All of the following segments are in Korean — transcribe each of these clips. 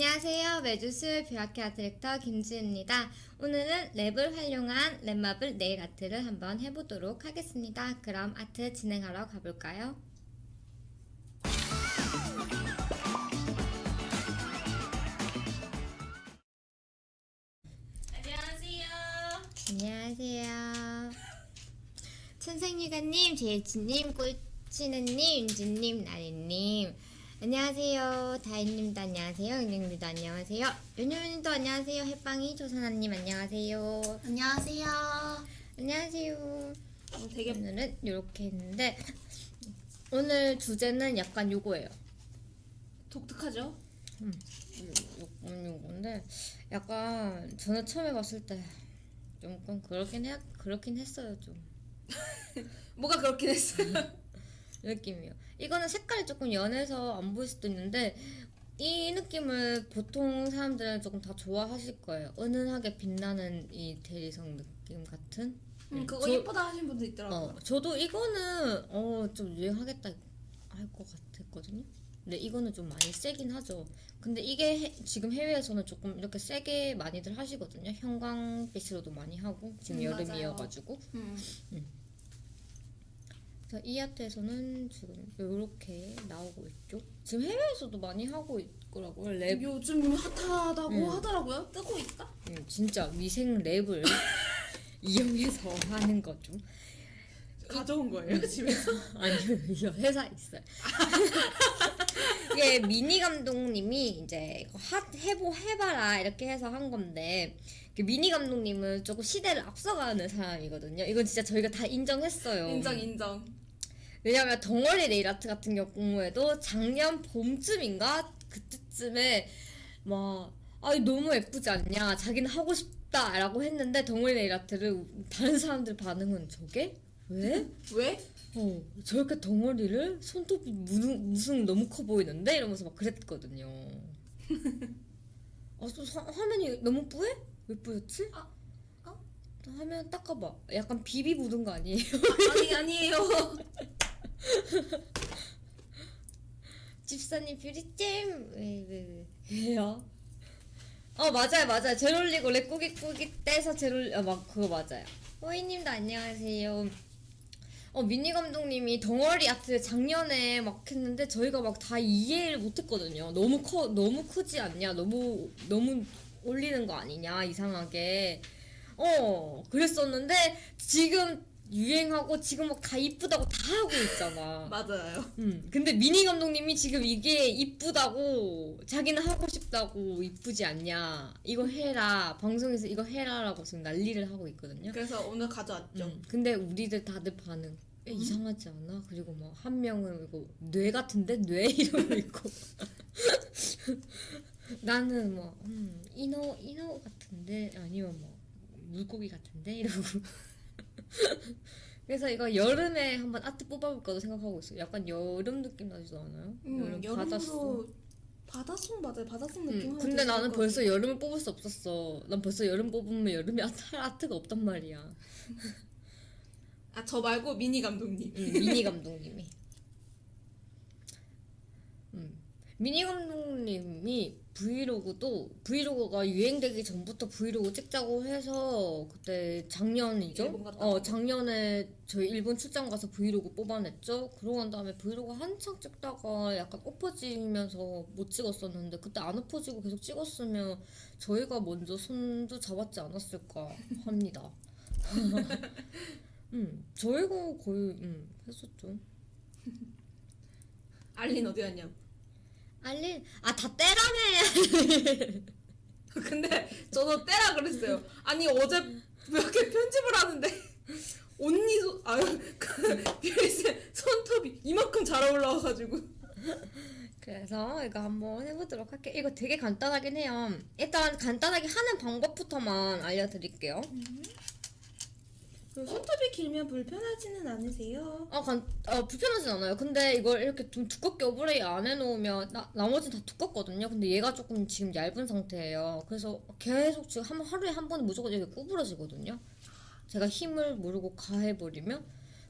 안녕하세요. 매주 수요일 뷰아키 아트 디렉터 김지은입니다. 오늘은 랩을 활용한 랩 marble 네일 아트를 한번 해보도록 하겠습니다. 그럼 아트 진행하러 가볼까요? 안녕하세요. 안녕하세요. 천생유가님, 제이치님, 꿀치느님, 윤주님, 나리님. 안녕하세요. 다인님도 안녕하세요. 은영님도 안녕하세요. 윤유님도 안녕하세요. 햇빵이 조선아님 안녕하세요. 안녕하세요. 안녕하세요. 어, 되게 오늘은 이렇게 했는데 오늘 주제는 약간 요거예요. 독특하죠? 요, 요건데 약간 저는 처음에 봤을 때 조금 그렇긴 해 그렇긴 했어요 좀 뭐가 그렇긴 했어요. 느낌이요. 이거는 색깔이 조금 연해서 안 보일 수도 있는데 이 느낌을 보통 사람들은 조금 다 좋아하실 거예요. 은은하게 빛나는 이 대리석 느낌 같은. 음, 그거 저- 예쁘다 하신 분도 있더라고요. 어, 저도 이거는 어, 좀 유행하겠다 할 것 같았거든요. 근데 이거는 좀 많이 세긴 하죠. 근데 이게 해- 지금 해외에서는 조금 이렇게 세게 많이들 하시거든요. 형광빛으로도 많이 하고 지금 음, 여름이어가지고. 음. 그래서 이 아트에서는 지금 이렇게 나오고 있죠. 지금 해외에서도 많이 하고 있더라고요. 랩, 요즘 핫하다고 음. 하더라고요. 뜨고 있다. 음, 진짜 위생 랩을 이용해서 하는 거죠. 가져온 거예요 집에서. 아니요, 회사에 있어요. 이게 미니 감독님이 이제 핫 해보 해봐라 이렇게 해서 한 건데 그 미니 감독님은 조금 시대를 앞서가는 사람이거든요. 이건 진짜 저희가 다 인정했어요. 인정 인정. 왜냐면 덩어리 네일 아트 같은 경우에도 작년 봄쯤인가 그때쯤에 막 아이 너무 예쁘지 않냐 자기는 하고 싶다라고 했는데 덩어리 네일 아트를 다른 사람들 반응은 저게 왜? 왜? 어 저렇게 덩어리를 손톱이 무슨, 무슨 너무 커 보이는데 이러면서 막 그랬거든요. 아, 저 화- 화면이 너무 뿌해? 왜 뿌였지? 아, 어? 화면 닦아봐. 약간 비비 묻은 거 아니에요? 아니 아니에요. 집사님 뷰리잼. 왜왜 왜, 왜요? 어 맞아요 맞아요. 젤 올리고 랩 꾸기 꾸기 떼서 젤 올리 아막 그거 맞아요. 호이님도 안녕하세요. 어 미니 감독님이 덩어리 아트 작년에 막 했는데 저희가 막 다 이해를 못했거든요. 너무 커 너무 크지 않냐? 너무 너무 올리는 거 아니냐? 이상하게. 어 그랬었는데 지금 유행하고 지금 막 다 이쁘다고 다 하고 있잖아. 맞아요. 음, 근데 미니 감독님이 지금 이게 이쁘다고 자기는 하고 싶다고 이쁘지 않냐. 이거 해라. 방송에서 이거 해라라고 지금 난리를 하고 있거든요. 그래서 오늘 가져왔죠. 음, 근데 우리들 다들 반응 에, 이상하지 않아? 그리고 뭐한 명은 이거 뇌 같은데? 뇌? 이러고 있고. 나는 뭐 음, 인어 인어 같은데? 아니면 뭐 물고기 같은데? 이러고 그래서 이거 여름에 한번 아트 뽑아볼까도 생각하고 있어요. 약간 여름 느낌 나지도 않아요? 음, 여름 바닷속. 여름으로 바닷속 맞아요. 바닷속 느낌. 음, 근데 나는 벌써 여름을 뽑을 수 없었어. 난 벌써 여름 뽑으면 여름에 아트, 아트가 없단 말이야. 아, 저 말고 미니 감독님. 음, 미니 감독님이. 음. 미니 감독님이 브이로그도 브이로그가 유행되기 전부터 브이로그 찍자고 해서 그때 작년이죠? 어. 작년에 저희 일본 출장 가서 브이로그 뽑아냈죠. 그러고 난 다음에 브이로그 한창 찍다가 약간 엎어지면서 못 찍었었는데 그때 안 엎어지고 계속 찍었으면 저희가 먼저 손도 잡았지 않았을까 합니다. 음 저희가 거의 음 했었죠. 알린 어디 갔냐? 알린 아다 떼라네. 근데 저도 떼라 그랬어요. 아니 어제 이렇게 편집을 하는데 언니 손 아유 그 뷰리쌤 손톱이 이만큼 잘 올라와가지고 그래서 이거 한번 해보도록 할게요. 이거 되게 간단하긴 해요. 일단 간단하게 하는 방법부터만 알려드릴게요. 그 손톱이 길면 불편하지는 않으세요? 아, 간, 어, 불편하진 않아요. 근데 이걸 이렇게 좀 두껍게 overlay 안 해놓으면 나, 나머지는 다 두껍거든요. 근데 얘가 조금 지금 얇은 상태예요. 그래서 계속 지금 한, 하루에 한 번은 무조건 이렇게 구부러지거든요. 제가 힘을 모르고 가해버리면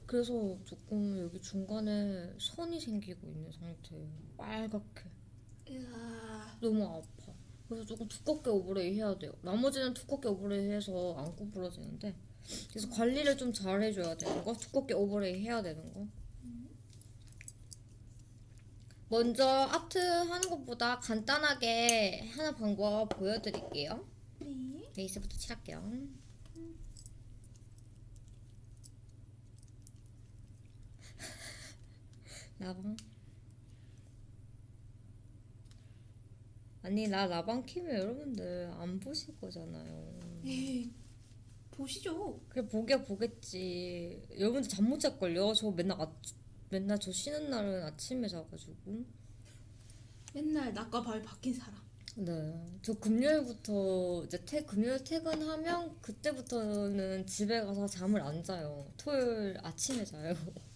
그래서 조금 여기 중간에 선이 생기고 있는 상태예요. 빨갛게. 이야 너무 아파. 그래서 조금 두껍게 오버레이 해야 돼요. 나머지는 두껍게 오버레이 해서 안 구부러지는데 그래서 관리를 좀 잘 해줘야 되는 거, 두껍게 오버레이 해야 되는 거. 먼저 아트 하는 것보다 간단하게 하는 방법 보여드릴게요. 네. 베이스부터 칠할게요. 라방. 아니 나 라방 키면 여러분들 안 보실 거잖아요. 에이, 보시죠. 그래 보게 보겠지. 여러분들 잠 못 잘 걸요. 저 맨날 아, 맨날 저 쉬는 날은 아침에 자가지고. 맨날 낮과 밤이 바뀐 사람. 네. 저 금요일부터 이제 퇴, 금요일 퇴근하면 그때부터는 집에 가서 잠을 안 자요. 토요일 아침에 자요.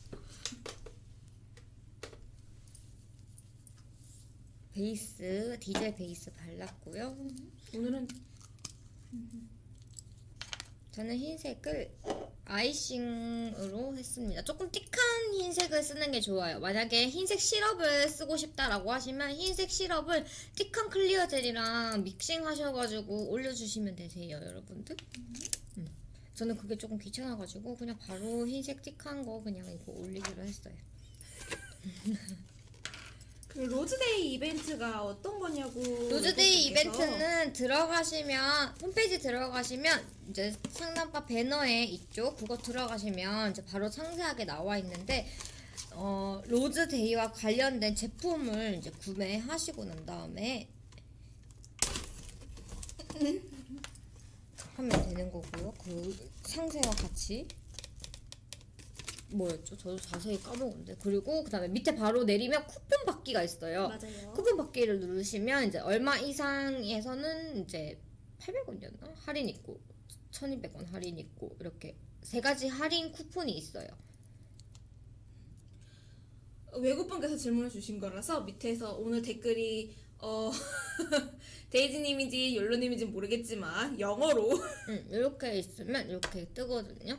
베이스, 디젤 베이스 발랐고요. 오늘은 저는 흰색을 아이싱으로 했습니다. 조금 띡한 흰색을 쓰는 게 좋아요. 만약에 흰색 시럽을 쓰고 싶다라고 하시면 흰색 시럽을 thick한 clear 젤이랑 믹싱 하셔가지고 올려주시면 되세요, 여러분들. 음. 저는 그게 조금 귀찮아가지고 그냥 바로 흰색 thick한 거 그냥 이거 올리기로 했어요. 그 로즈데이 이벤트가 어떤 거냐고. 로즈데이. 이벤트는 들어가시면 홈페이지 들어가시면 이제 상단바 배너에 있죠. 그거 들어가시면 이제 바로 상세하게 나와 있는데 어, 로즈데이와 관련된 제품을 이제 구매하시고 난 다음에 하면 되는 거고요. 그 상세와 같이 뭐였죠? 저도 자세히 까먹었는데 그리고 그 다음에 밑에 바로 내리면 쿠폰 받기가 있어요. 맞아요. 쿠폰 받기를 누르시면 이제 얼마 이상에서는 이제 800원이었나? 할인 있고 1200원 할인 있고 이렇게 세 가지 할인 쿠폰이 있어요. 외국분께서 질문을 주신 거라서 밑에서 오늘 댓글이 어 데이지님인지 욜로님인지 모르겠지만 영어로 음, 이렇게 있으면 이렇게 뜨거든요.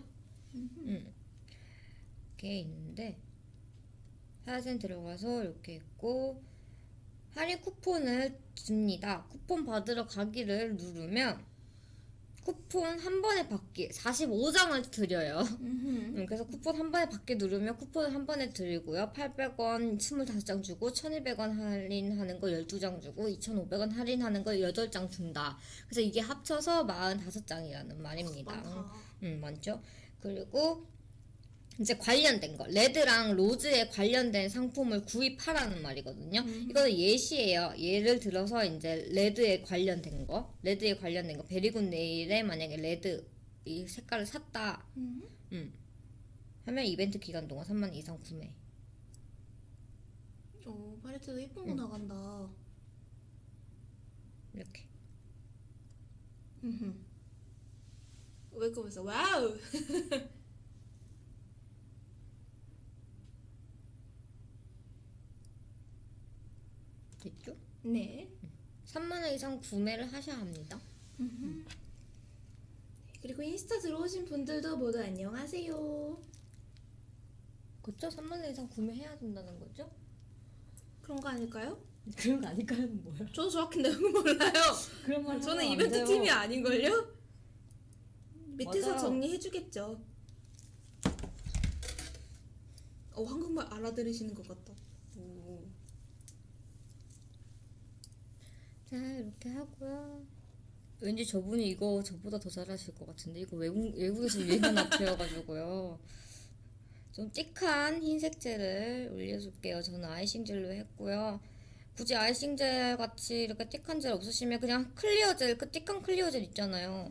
음. 이렇게 있는데 사진 들어가서 이렇게 있고 할인 쿠폰을 줍니다. 쿠폰 받으러 가기를 누르면 쿠폰 한 번에 받기 45장을 드려요. 음, 그래서 쿠폰 한 번에 받기 누르면 쿠폰을 한 번에 드리고요. 800원 25장 주고 1200원 할인하는 거 12장 주고 2500원 할인하는 거 8장 준다. 그래서 이게 합쳐서 45장이라는 말입니다. 많다. 음, 많죠? 그리고 이제 관련된 거 레드랑 로즈에 관련된 상품을 구입하라는 말이거든요. 이거는 예시예요. 예를 들어서 이제 레드에 관련된 거, 레드에 관련된 거, 베리굿 네일에 만약에 레드 이 색깔을 샀다. 음. 음. 하면 이벤트 기간 동안 3만 원 이상 구매. 어 팔레트도 예쁜 거 응. 나간다. 이렇게. 음흠. 왜 그러면서 wow. 됐죠? 네. 3만 원 이상 구매를 하셔야 합니다. 그리고 인스타 들어오신 분들도 모두 안녕하세요. 그쵸? 3만 원 이상 구매해야 된다는 거죠? 그런 거 아닐까요? 그런 거 아닐까요? 뭐야? 저도 정확히 내용은 몰라요. 그런 말 저는 하면 안 이벤트. 팀이 아닌걸요? 밑에서 맞아요. 정리해주겠죠. 어 한국말 알아들으시는 것 같다. 오. 자 이렇게 하고요. 왠지 저분이 이거 저보다 더 잘하실 것 같은데 이거 외국 외국에서 유행한 아트여가지고요. 좀 thick한 흰색 젤을 올려줄게요. 저는 아이싱 젤로 했고요. 굳이 아이싱 젤 같이 이렇게 thick한 젤 없으시면 그냥 clear 젤, 그 thick한 clear 젤 있잖아요.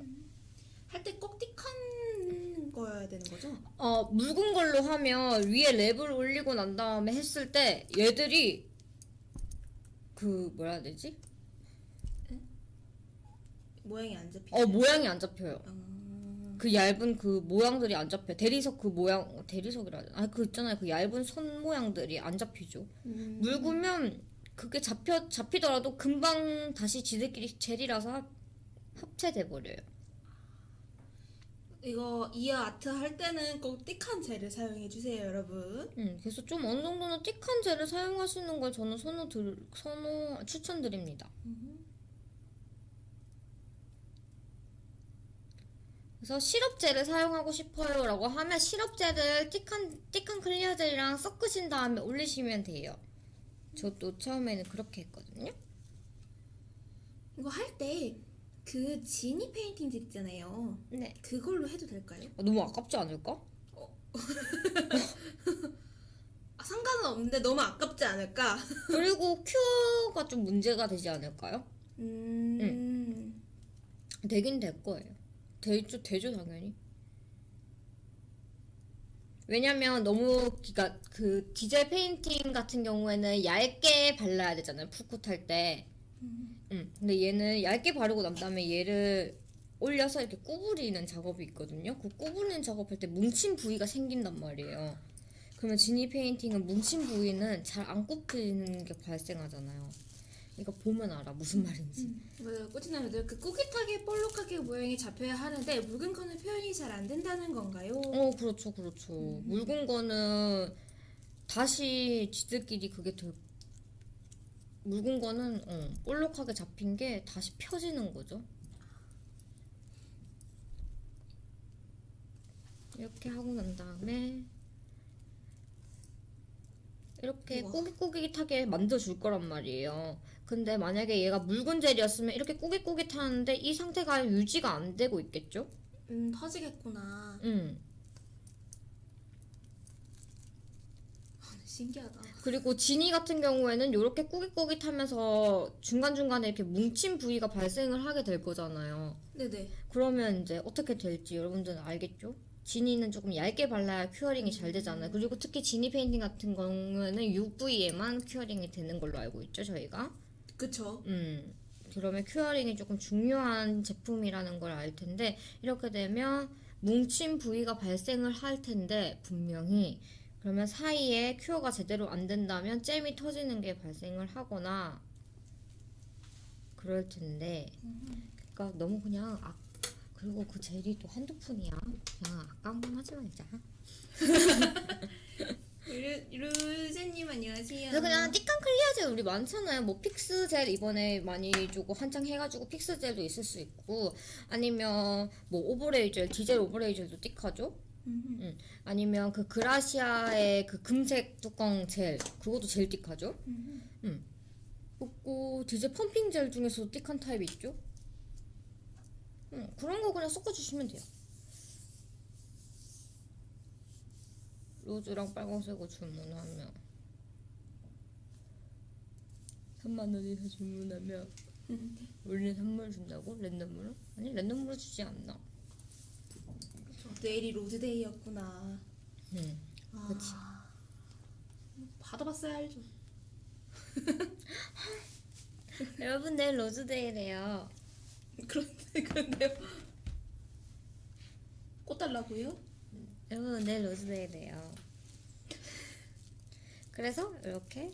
할때 꼭 thick한 거여야 되는 거죠? 어 묽은 걸로 하면 위에 랩을 올리고 난 다음에 했을 때 얘들이 그 뭐라 해야 되지? 모양이 안 잡히죠? 어 모양이 안 잡혀요. 아, 그 얇은 그 모양들이 안 잡혀. 대리석 그 모양, 대리석이라 하나? 아, 그 있잖아요. 그 얇은 선 모양들이 안 잡히죠. 음. 묽으면 그게 잡혀 잡히더라도 금방 다시 지들끼리 젤이라서 합, 합체돼 버려요. 이거 이어 아트 할 때는 꼭 thick한 젤을 사용해 주세요, 여러분. 음, 그래서 좀 어느 정도는 thick한 젤을 사용하시는 걸 저는 선호 들, 선호 추천드립니다. 그래서 시럽젤을 사용하고 싶어요 라고 하면 시럽젤을 thick한 thick한 clear 젤이랑 섞으신 다음에 올리시면 돼요. 저도 처음에는 그렇게 했거든요. 이거 할 때 그 지니 페인팅들 있잖아요. 네. 그걸로 해도 될까요? 아, 너무 아깝지 않을까? 아, 상관은 없는데 너무 아깝지 않을까? 그리고 큐어가 좀 문제가 되지 않을까요? 음. 되긴 될 거예요. 되죠, 되죠 당연히. 왜냐면 너무 그니까 그 디젤 페인팅 같은 경우에는 얇게 발라야 되잖아요. full coat 할 때. 음. 근데 얘는 얇게 바르고 난 다음에 얘를 올려서 이렇게 구부리는 작업이 있거든요. 그 구부리는 작업할 때 뭉친 부위가 생긴단 말이에요. 그러면 지니 페인팅은 뭉친 부위는 잘 안 굽히는 게 발생하잖아요. 이거 보면 알아 무슨 말인지. 맞아요. 꼬치나무들 그 꾸깃하게 볼록하게 모양이 잡혀야 하는데 묽은 거는 표현이 잘 안 된다는 건가요? 어, 그렇죠, 그렇죠. 묽은 거는 다시 지들끼리 그게 더 묽은 거는 어, 볼록하게 잡힌 게 다시 펴지는 거죠. 이렇게 하고 난 다음에 이렇게 우와. 꾸깃꾸깃하게 만들어줄 거란 말이에요. 근데 만약에 얘가 묽은 젤이었으면 이렇게 꾸깃꾸깃하는데 이 상태가 유지가 안 되고 있겠죠? 음 터지겠구나. 음. 신기하다. 그리고 지니 같은 경우에는 이렇게 꾸깃꾸깃하면서 중간중간에 이렇게 뭉친 부위가 발생을 하게 될 거잖아요. 네네. 그러면 이제 어떻게 될지 여러분들은 알겠죠? 지니는 조금 얇게 발라야 curing이 잘 되잖아요. 그리고 특히 지니 페인팅 같은 경우에는 UV에만 curing이 되는 걸로 알고 있죠, 저희가. 그쵸. 음. 그러면 curing이 조금 중요한 제품이라는 걸 알 텐데 이렇게 되면 뭉친 부위가 발생을 할 텐데 분명히 그러면 사이에 큐어가 제대로 안 된다면 젤이 터지는 게 발생을 하거나 그럴 텐데 그러니까 너무 그냥 아 그리고 그 젤이 또 한두 푼이야 그냥 아까운 건 하지 말자 루, 루제님 안녕하세요. 그래서 그냥 thick한 clear 젤 우리 많잖아요. 뭐 픽스 젤 이번에 많이 주고 한창 해가지고 픽스 젤도 있을 수 있고 아니면 뭐 overlay 젤, 디젤 overlay 젤도 thick하죠. 음. 응. 아니면 그 그라시아의 그 금색 뚜껑 젤 그것도 젤 thick하죠. 음. 응. 그리고 디젤 펌핑 젤 중에서도 thick한 타입이 있죠. 응. 그런 거 그냥 섞어주시면 돼요. 로즈랑 빨간색을 주문하면 3만 원이서 주문하면 우리는 선물 준다고? 랜덤으로? 아니 랜덤으로 주지 않나? 내일이 로즈데이였구나. 응. 아, 그치. 받아봤어야 알죠. 여러분 내일 로즈데이래요. 그런데 그런데 꽃 달라고요? 여러분 내일 로즈데이래요. 그래서 이렇게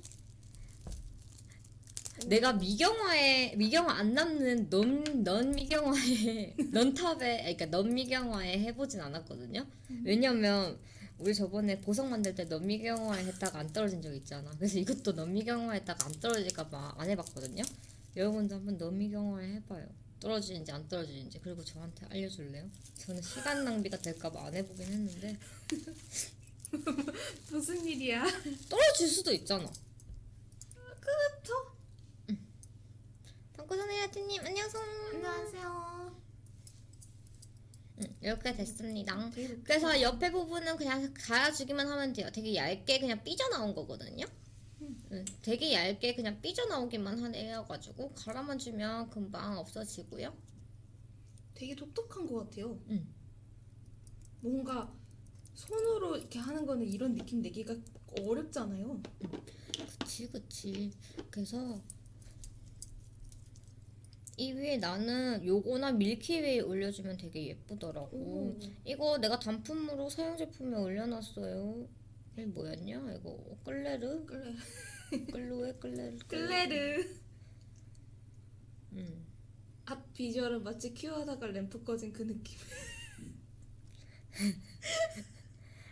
내가 미경화에 미경화 안 남는 넌, 넌 미경화에 넌 탑에 아니, 그러니까 넌 미경화에 해보진 않았거든요. 왜냐면 우리 저번에 보석 만들 때 넌 미경화에 했다가 안 떨어진 적 있잖아. 그래서 이것도 넌 미경화에 했다가 안 떨어질까 봐 안 해봤거든요. 여러분도 한번 넌 미경화에 해봐요. 떨어지는지 안 떨어지는지 그리고 저한테 알려줄래요? 저는 시간 낭비가 될까봐 안 해보긴 했는데 무슨 일이야? 떨어질 수도 있잖아. 그렇죠. 방구선의 하트님 안녕하세요. 안녕하세요. 응, 이렇게 됐습니다. 그래서 옆에 부분은 그냥 갈아주기만 하면 돼요. 되게 얇게 그냥 삐져나온 거거든요. 응, 되게 얇게 그냥 삐져나오기만 하여가지고 갈아만 주면 금방 없어지고요. 되게 독특한 것 같아요. 응. 뭔가 손으로 이렇게 하는 거는 이런 느낌 내기가 어렵잖아요. 그치 그치. 그래서 이 위에 나는 요거나 밀키웨이 올려주면 되게 예쁘더라고. 오. 이거 내가 단품으로 사용 제품에 올려놨어요. 이게 뭐였냐? 이거 끌레르? 끌레. 끌로에 끌레르. 끌레르. 음. 앞 비주얼은 마치 큐하다가 램프 꺼진 그 느낌.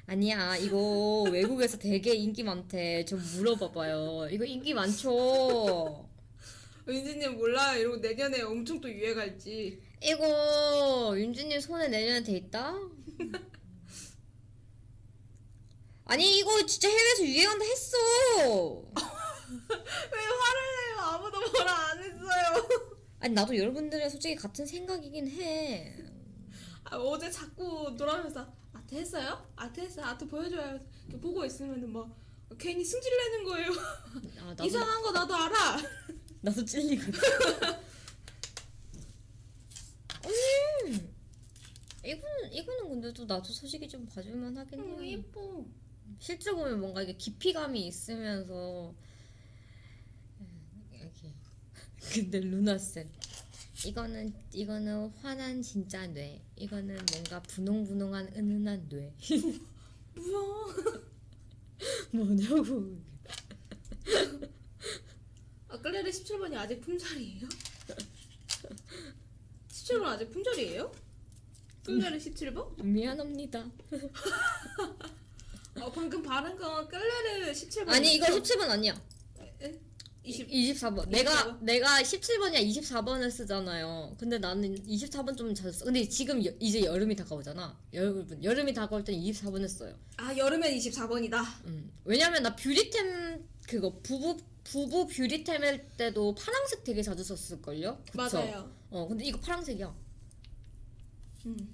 아니야 이거 외국에서 되게 인기 많대. 좀 물어봐봐요. 이거 인기 많죠. 은지님 몰라요. 이러고 내년에 엄청 또 유행할지. 이거 윤주님 손에 내년에 돼 있다? 아니 이거 진짜 해외에서 유행한다 했어. 왜 화를 내요? 아무도 뭐라 안 했어요. 아니 나도 여러분들이랑 솔직히 같은 생각이긴 해. 아, 어제 자꾸 놀아면서 아트 했어요? 아트 했어요? 아트 보여줘요. 이렇게 보고 있으면은 막 괜히 승질 내는 거예요. 아 나도 이상한 거 나도 알아. 나도 찔리거든. 음 이거는 이거는 근데 또 나도 솔직히 좀 봐줄만 하긴 음, 해. 예뻐. 실제 보면 뭔가 이게 깊이감이 있으면서 음, 이렇게 근데 루나 쌤 이거는 이거는 환한 진짜 뇌 이거는 뭔가 분홍분홍한 은은한 뇌 뭐야? 뭐냐고 아, 클레르 17번이 아직 품절이에요? 17번 아직 품절이에요? 클레르 17번? 미안합니다 어, 방금 바른 건 클레르 17번. 아니 이거 17번 아니야 20. 24번 내가 24번? 내가 17번이야 24번을 쓰잖아요 근데 나는 24번 좀 자주 써 근데 지금 여- 이제 여름이 다가오잖아 여러분 여름이 다가올 때는 24번을 써요 아, 여름엔 24번이다. 음. 왜냐면 나 뷰리템 그거 부부 부부 뷰리템일 때도 파란색 되게 자주 썼을걸요? 그쵸? 맞아요. 어 근데 이거 파란색이야. 음.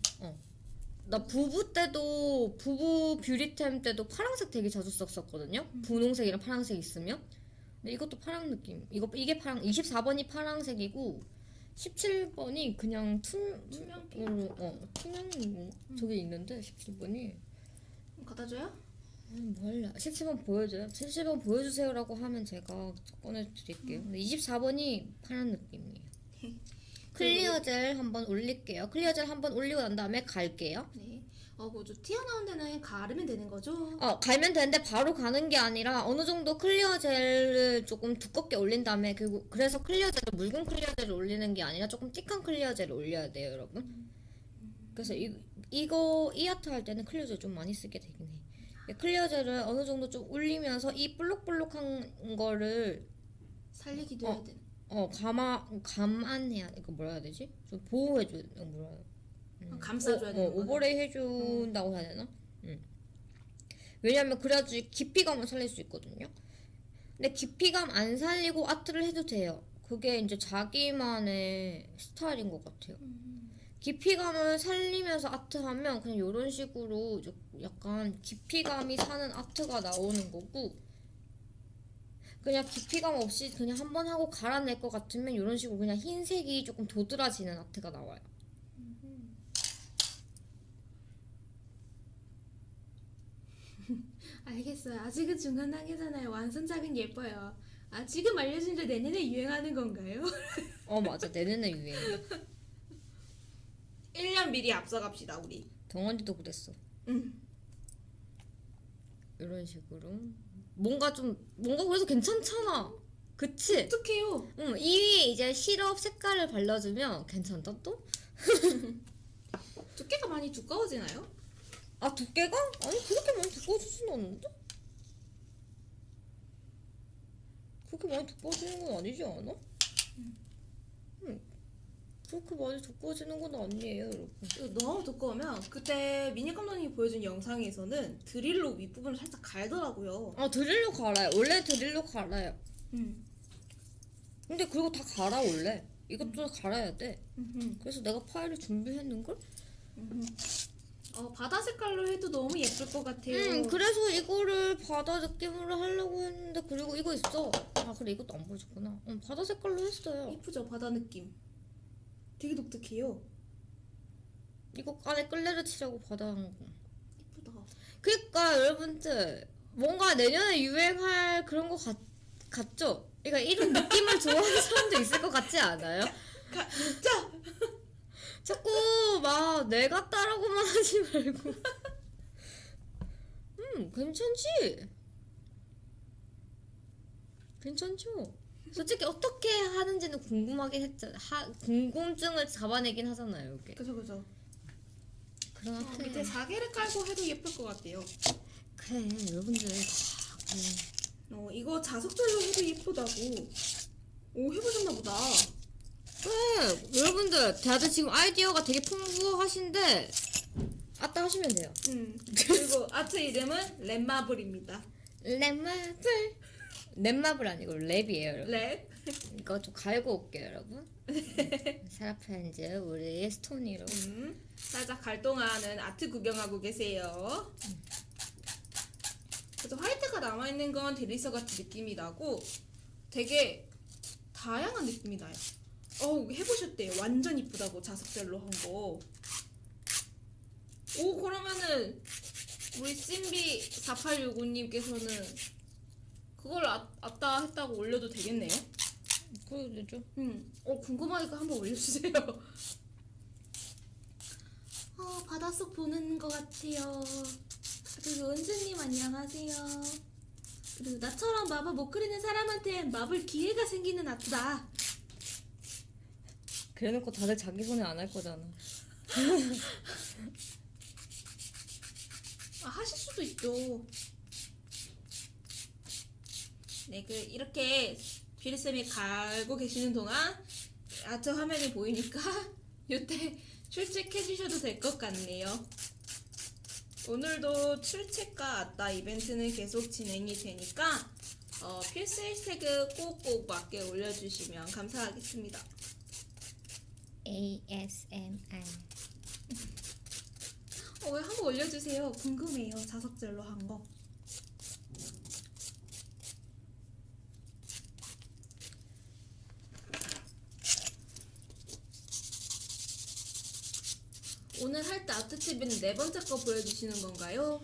나 부부 때도 부부 뷰리템 때도 파란색 되게 자주 썼었거든요. 분홍색이랑 파란색 있으면. 근데 이것도 파란 느낌. 이거 이게 파랑 24번이 파란색이고 17번이 그냥 투 투명빛? 어, 어 투명 뭐 저게 있는데 17번이 갖다 줘요? 음, 뭐 할래? 17번 보여줘요? 17번 보여주세요라고 하면 제가 꺼내 드릴게요. 근데 24번이 파란 느낌이에요. 클리어 젤 한번 올릴게요. clear 젤 한번 올리고 난 다음에 갈게요. 네. 어, 뭐저 튀어나온 데는 갈면 되는 거죠? 어, 갈면 되는데 바로 가는 게 아니라 어느 정도 clear 젤을 조금 두껍게 올린 다음에 그리고 그래서 clear 젤을 묽은 clear 젤을 올리는 게 아니라 조금 thick한 clear 젤을 올려야 돼요, 여러분. 그래서 이, 이거 이 아트 할 때는 clear 젤 좀 많이 쓰게 되긴 해. 이 clear 젤을 어느 정도 좀 올리면서 이 볼록볼록한 거를 살리기도 어. 해야 되는. 어 감아 감안해야 이거 뭐라 해야 되지? 좀 보호해줘 이거 뭐라 해야 음. 감싸줘야 오- 되는 어. 오버레이 해준다고 해야 되나? 응. 왜냐면 그래야지 깊이감을 살릴 수 있거든요. 근데 깊이감 안 살리고 아트를 해도 돼요. 그게 이제 자기만의 스타일인 것 같아요. 깊이감을 살리면서 아트하면 그냥 이런 식으로 약간 깊이감이 사는 아트가 나오는 거고 그냥 깊이감 없이 그냥 한 번 하고 갈아낼 것 같으면 이런 식으로 그냥 흰색이 조금 도드라지는 아트가 나와요. 알겠어요. 아직은 중간 단계잖아요. 완성작은 예뻐요. 아, 지금 알려준 게 내년에 유행하는 건가요? 어 맞아 내년에 유행. 1년 미리 앞서갑시다, 우리. 덩어리도 그랬어. 음. 이런 식으로 뭔가 좀 뭔가 그래서 괜찮잖아. 그치? 어떡해요? 응, 이 위에 이제 시럽 색깔을 발라주면 괜찮다 또? 두께가 많이 두꺼워지나요? 아 두께가? 아니 그렇게 많이 두꺼워지진 않는데? 그렇게 많이 두꺼워지는 건 아니지 않아? 응. 그렇게 많이 두꺼워지는 건 아니에요 여러분 너무 두꺼우면 그때 미니 감독님이 보여준 영상에서는 드릴로 윗부분을 살짝 갈더라고요. 아 드릴로 갈아요 원래 드릴로 갈아요 음. 근데 그리고 다 갈아 원래 이것도 갈아야 돼 음흠. 그래서 내가 파일을 준비했는걸? 어, 바다 색깔로 해도 너무 예쁠 것 같아요. 응 그래서 이거를 바다 느낌으로 하려고 했는데 그리고 이거 있어 아 그래 이것도 안 보여줬구나 응 바다 색깔로 했어요 예쁘죠, 바다 느낌. 되게 독특해요. 이거 안에 끌레를 치려고 한 거. 예쁘다. 그니까 여러분들 뭔가 내년에 유행할 그런 거 같, 같죠? 그러니까 이런 느낌을 좋아하는 사람도 있을 것 같지 않아요? 가, 진짜 자꾸 막 내가 따라고만 하지 말고 음 괜찮지? 괜찮죠? 솔직히 어떻게 하는지는 궁금하긴 했잖아 하, 궁금증을 잡아내긴 하잖아요 이게 그죠 그죠. 그런 어, 밑에 자개를 깔고 해도 예쁠 것 같아요. 그래 여러분들 다 그, 어, 이거 자석젤로 해도 예쁘다고. 오 해보셨나 보다. 네, 여러분들 다들 지금 아이디어가 되게 풍부하신데 아트 하시면 돼요. 음 그리고 아트 이름은 wrap marble입니다. wrap marble wrap marble 아니고 wrap이에요 여러분. 랩. 이거 좀 갈고 올게요 여러분. 사라프렌즈 우리 스토니로. 음, 살짝 갈동하는 아트 구경하고 계세요. 그래서 화이트가 남아있는 건 데리서 같은 느낌이 나고 되게 다양한 느낌이 나요. 어우 해보셨대요. 완전 이쁘다고 자석젤로 한 거. 오 그러면은 우리 찐비 4865님께서는 그걸 아, 아따 했다고 올려도 되겠네요. 그래도 되죠. 음, 어 궁금하니까 한번 올려주세요. 어 바닷속 보는 것 같아요. 그리고 은주님 안녕하세요. 그리고 나처럼 마법 못 그리는 사람한테 마블 기회가 생기는 아트다. 그래놓고 다들 자기 손에 안 할 거잖아. 아 하실 수도 있죠. 네, 그 이렇게 비리쌤이 갈고 계시는 동안 아트 화면이 보이니까 이때 출첵해 주셔도 될 것 같네요. 오늘도 출첵과 아따 이벤트는 계속 진행이 되니까 어, 필수 해시태그 꼭꼭 맞게 올려주시면 감사하겠습니다. ASMR. 어, 왜 한번 올려주세요. 궁금해요. 자석젤로 한 거. 오늘 할 때 아트TV는 네 번째 거 보여주시는 건가요?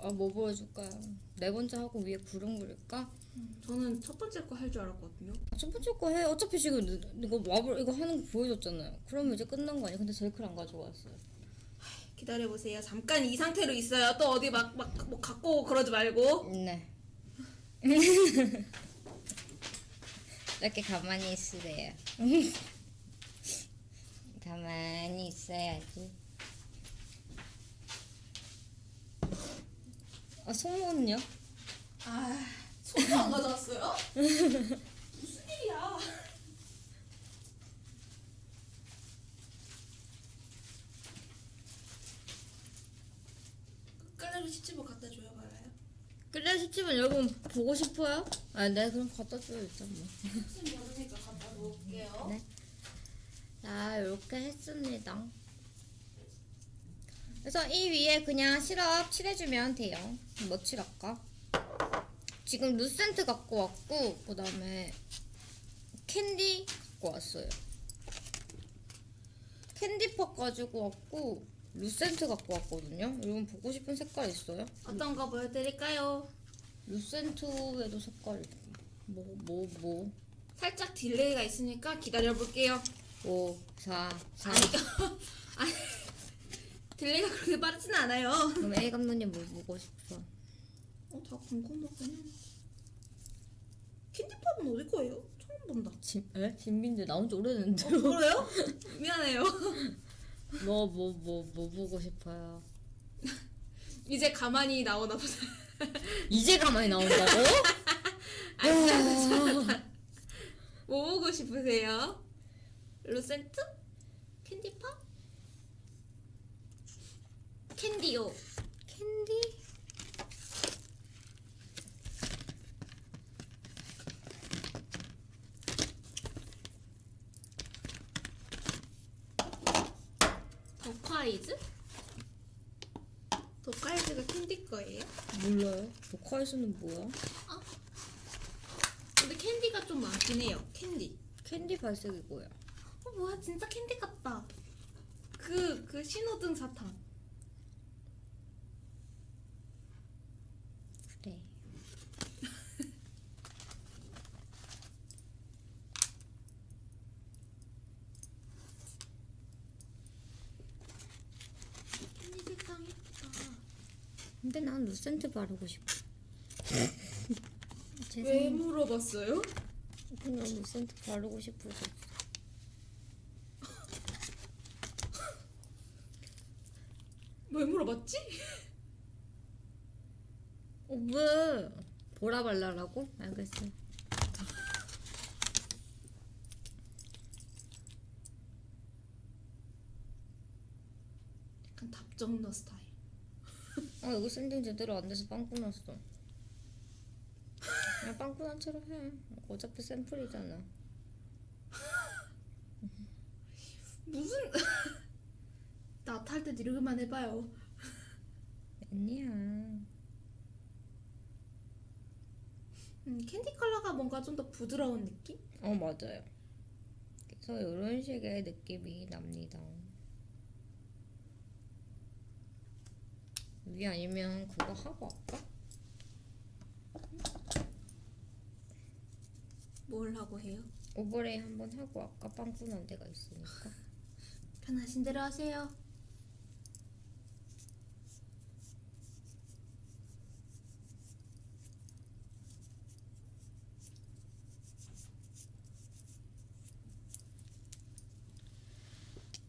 아 뭐 보여줄까요? 네 번째 하고 위에 구름 그릴까? 저는 첫 번째 거 할 줄 알았거든요. 아, 첫 번째 거 해. 어차피 지금 이거 마블 이거 하는 거 보여줬잖아요. 그러면 이제 끝난 거 아니야? 근데 제이크를 안 가져왔어요. 기다려보세요. 잠깐 이 상태로 있어요. 또 어디 막, 막, 뭐 갖고 오고 그러지 말고. 네. 이렇게 가만히 있으래요. 가만히 있어야지. 아, 속모는요? 아, 손도 안 가져왔어요? 무슨 일이야? 끝까지 시집을 갖다 줘요, 말아요. 그래 싶지만 여러분 보고 싶어요? 아, 네 그럼 갖다 줘요 일단 뭐. 혹시 모르니까 갖다 놓을게요. 네. 자, 이렇게 했습니다. 그래서 이 위에 그냥 시럽 칠해주면 돼요. 뭐 칠할까? 지금 루센트 갖고 왔고, 그 다음에 캔디 갖고 왔어요. 캔디팝 가지고 왔고, 루센트 갖고 왔거든요. 여러분 보고 싶은 색깔 있어요? 어떤 거 보여드릴까요? 루센트에도 색깔 뭐, 뭐, 뭐. 살짝 delay가 있으니까 기다려볼게요. 5, 4, 3. 아니, delay가 그렇게 빠르진 않아요. 그럼 A 감독님 뭐 보고 싶어? 어, 다 궁금하긴 캔디팝은 어디 거예요? 처음 본다. 진, 에? 진빈데 나온 지 오래됐는데. 어, 그래요? 미안해요. 뭐, 뭐, 뭐, 뭐 보고 싶어요? 이제 가만히 나오나 보다. 이제 가만히 나온다고? 뭐 보고 싶으세요? 루센트? 캔디팝? 캔디요. 캔디? 더콰이즈? 더콰이즈가 캔디 거예요? 몰라요. 보카이스는 뭐야? 근데 캔디가 좀 많긴 해요. 캔디. 캔디 발색이 뭐야? 어 뭐야 진짜 캔디 같다. 그 그 신호등 사탕. 근데 난 루센트 바르고 싶어 왜 물어봤어요? 그냥 루센트 바르고 싶어서 왜 물어봤지? 어, 왜? 보라 발라라고? 알겠어 약간 답정너 스타일 아 여기 sanding 제대로 안 돼서 빵꾸 났어. 그냥 빵꾸 난 채로 해. 어차피 샘플이잖아. 무슨 나 탈 때 이러기만 해봐요. 아니야. 음, 캔디 컬러가 뭔가 좀 더 부드러운 느낌? 어 맞아요. 그래서 이런 식의 느낌이 납니다. 위 아니면 그거 하고 할까? 뭘 하고 해요? 오버레이 한번 하고 아까 빵꾸 난 데가 있으니까. 편하신 대로 하세요.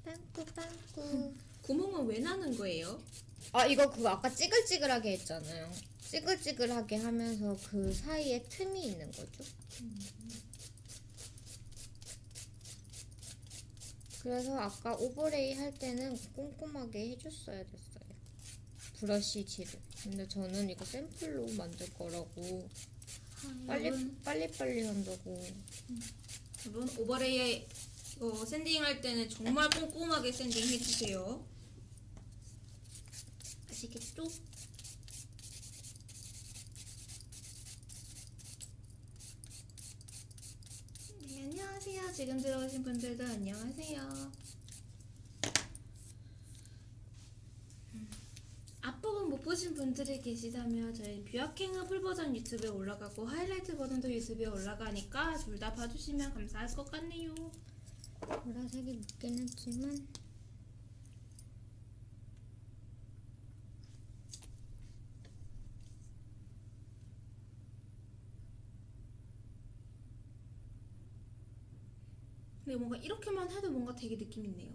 빵꾸 빵꾸. 구멍은 왜 나는 거예요? 아 이거 그거 아까 찌글찌글하게 했잖아요. 찌글찌글하게 하면서 그 사이에 틈이 있는 거죠. 그래서 아까 오버레이 할 때는 꼼꼼하게 해줬어야 됐어요. 브러쉬 질을. 근데 저는 이거 샘플로 만들 거라고 빨리 여러분, 빨리 빨리 한다고. 여러분 overlay에 이거 sanding 할 때는 정말 꼼꼼하게 sanding 해주세요. 아시겠죠? 네, 안녕하세요. 지금 들어오신 분들도 안녕하세요. 음, 앞부분 못 보신 분들이 계시다면 저희 뷰아킹은 full 버전 유튜브에 올라가고 하이라이트 버전도 유튜브에 올라가니까 둘 다 봐주시면 감사할 것 같네요. 보라색이 묻긴 했지만 근데 뭔가 이렇게만 해도 뭔가 되게 느낌 있네요.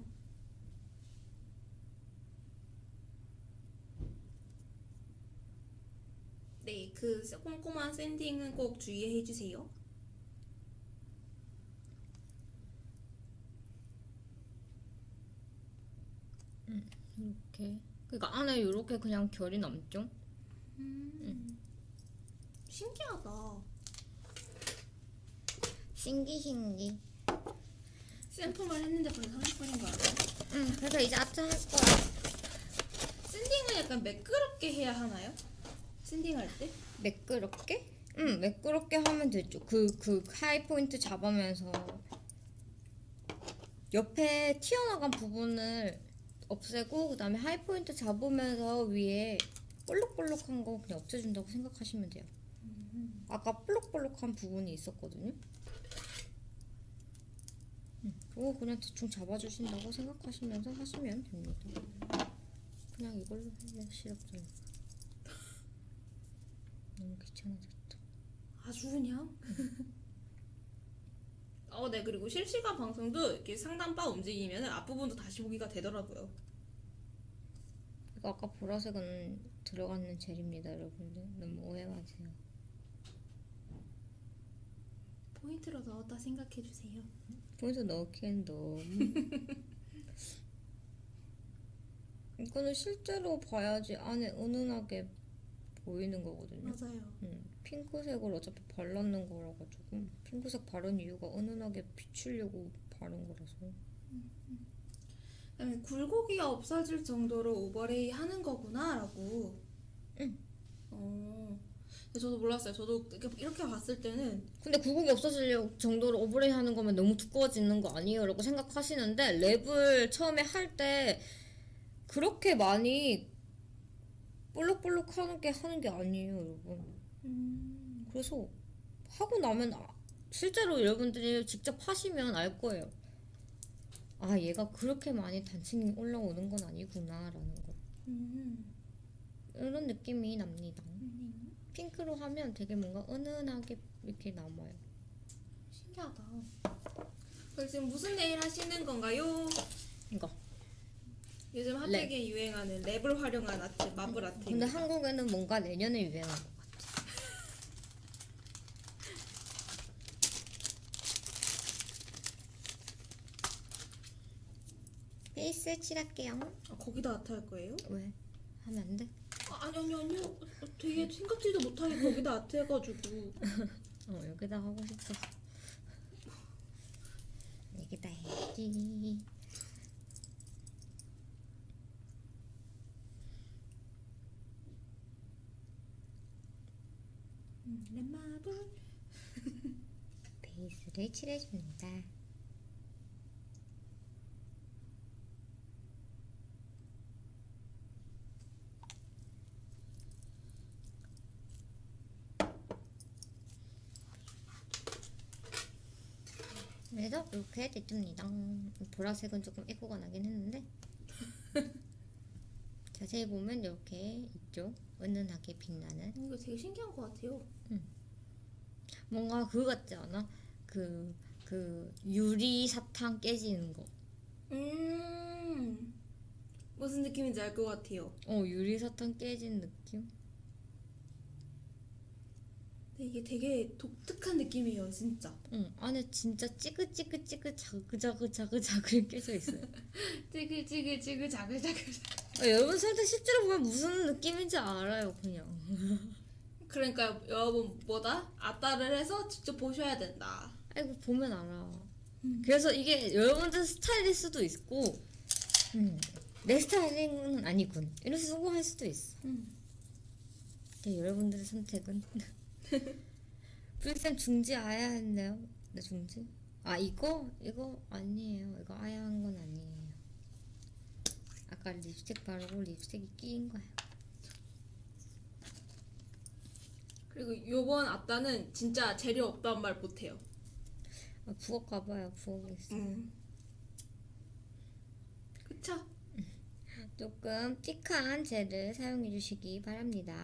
네, 그 꼼꼼한 샌딩은 꼭 주의해 주세요. 이렇게. 그러니까 안에 이렇게 그냥 결이 남죠. 신기하다. 신기 신기. 샘플만 했는데 벌써 30분인 거 알아요? 응. 그래서 이제 아트 할 거야. sanding은 약간 매끄럽게 해야 하나요? sanding 할 때? 매끄럽게? 응, 매끄럽게 하면 되죠. 그, 그 high point 잡으면서 옆에 튀어나간 부분을 없애고 그 다음에 하이 포인트 잡으면서 위에 볼록볼록한 거 그냥 없애준다고 생각하시면 돼요. 아까 볼록볼록한 부분이 있었거든요. 응, 그거 그냥 대충 잡아주신다고 생각하시면서 하시면 됩니다. 그냥 이걸로 할래 시럽 좀. 너무 귀찮아졌다. 아주 그냥. 어, 네. 그리고 실시간 방송도 이렇게 상단 바 움직이면 앞부분도 다시 보기가 되더라고요. 이거 아까 보라색은 들어가는 젤입니다, 여러분들. 너무 오해 마세요. 포인트로 넣었다 생각해 주세요. 보여서 넣기엔 너무. 이거는 실제로 봐야지 안에 은은하게 보이는 거거든요. 맞아요. 음, 핑크색을 어차피 발랐는 거라 가지고 핑크색 바른 이유가 은은하게 비추려고 바른 거라서. 그다음에 굴곡이가 없어질 정도로 오버레이 하는 거구나 라고. 응. 어. 저도 몰랐어요. 저도 이렇게, 봤을 때는 근데 굴곡이 없어질 정도로 오버레이 하는 거면 너무 두꺼워지는 거 아니에요? 라고 생각하시는데 랩을 처음에 할 때 그렇게 많이 볼록볼록 하는 게 하는 게 아니에요, 여러분. 음, 그래서 하고 나면 아- 실제로 여러분들이 직접 하시면 알 거예요. 아, 얘가 그렇게 많이 단층이 올라오는 건 아니구나 라는 거. 음, 이런 느낌이 납니다. 음, 핑크로 하면 되게 뭔가 은은하게 이렇게 남아요. 신기하다. 그럼 지금 무슨 네일 하시는 건가요? 이거. 요즘 핫하게 유행하는 랩을 활용한 아트, 마블 근데 아트입니다. 한국에는 뭔가 내년에 유행할 것 같아. 베이스 칠할게요. 아, 거기다 아트 할 거예요? 왜? 하면 안 돼? 아, 아니 아니 아니요. 어, 되게 생각지도 못하게 거기다 아트 해가지고. 어 여기다 하고 싶어. 여기다 해야지. 음, 렛마블. 베이스를 칠해줍니다. 그래서 이렇게 됐습니다. 보라색은 조금 애고가 나긴 했는데 자세히 보면 이렇게 있죠. 은은하게 빛나는 이거 되게 신기한 것 같아요. 뭔가 그거 같지 않아? 그, 그, 유리 사탕 깨지는 거. 음. 무슨 느낌인지 알 것 같아요. 어, 유리 사탕 깨진 느낌? 근데 이게 되게 독특한 느낌이에요, 진짜. 응, 안에 진짜 찌글찌글찌글 자글자글자글자글 깨져 있어요. 찌글찌글찌글 자글자글. 아, 여러분 설탕 실제로 보면 무슨 느낌인지 알아요, 그냥. 그러니까 여러분 뭐다? 아따를 해서 직접 보셔야 된다. 아이고, 보면 알아. 음. 그래서 이게 여러분들 스타일일 수도 있고, 음, 내 스타일은 아니군. 이럴 수도 할 수도 있어. 음. 근데 여러분들의 선택은 불쌤 중지 아야 했네요. 네 중지? 아 이거 이거 아니에요. 이거 아야 한 건 아니에요. 아까 립스틱 바르고 립스틱이 끼인 거예요. 그리고 요번 아따는 진짜 재료 없단 말 못해요. 아, 부엌 가봐요. 부엌에 있어. 음. 그쵸? 조금 틱한 젤을 사용해 주시기 바랍니다.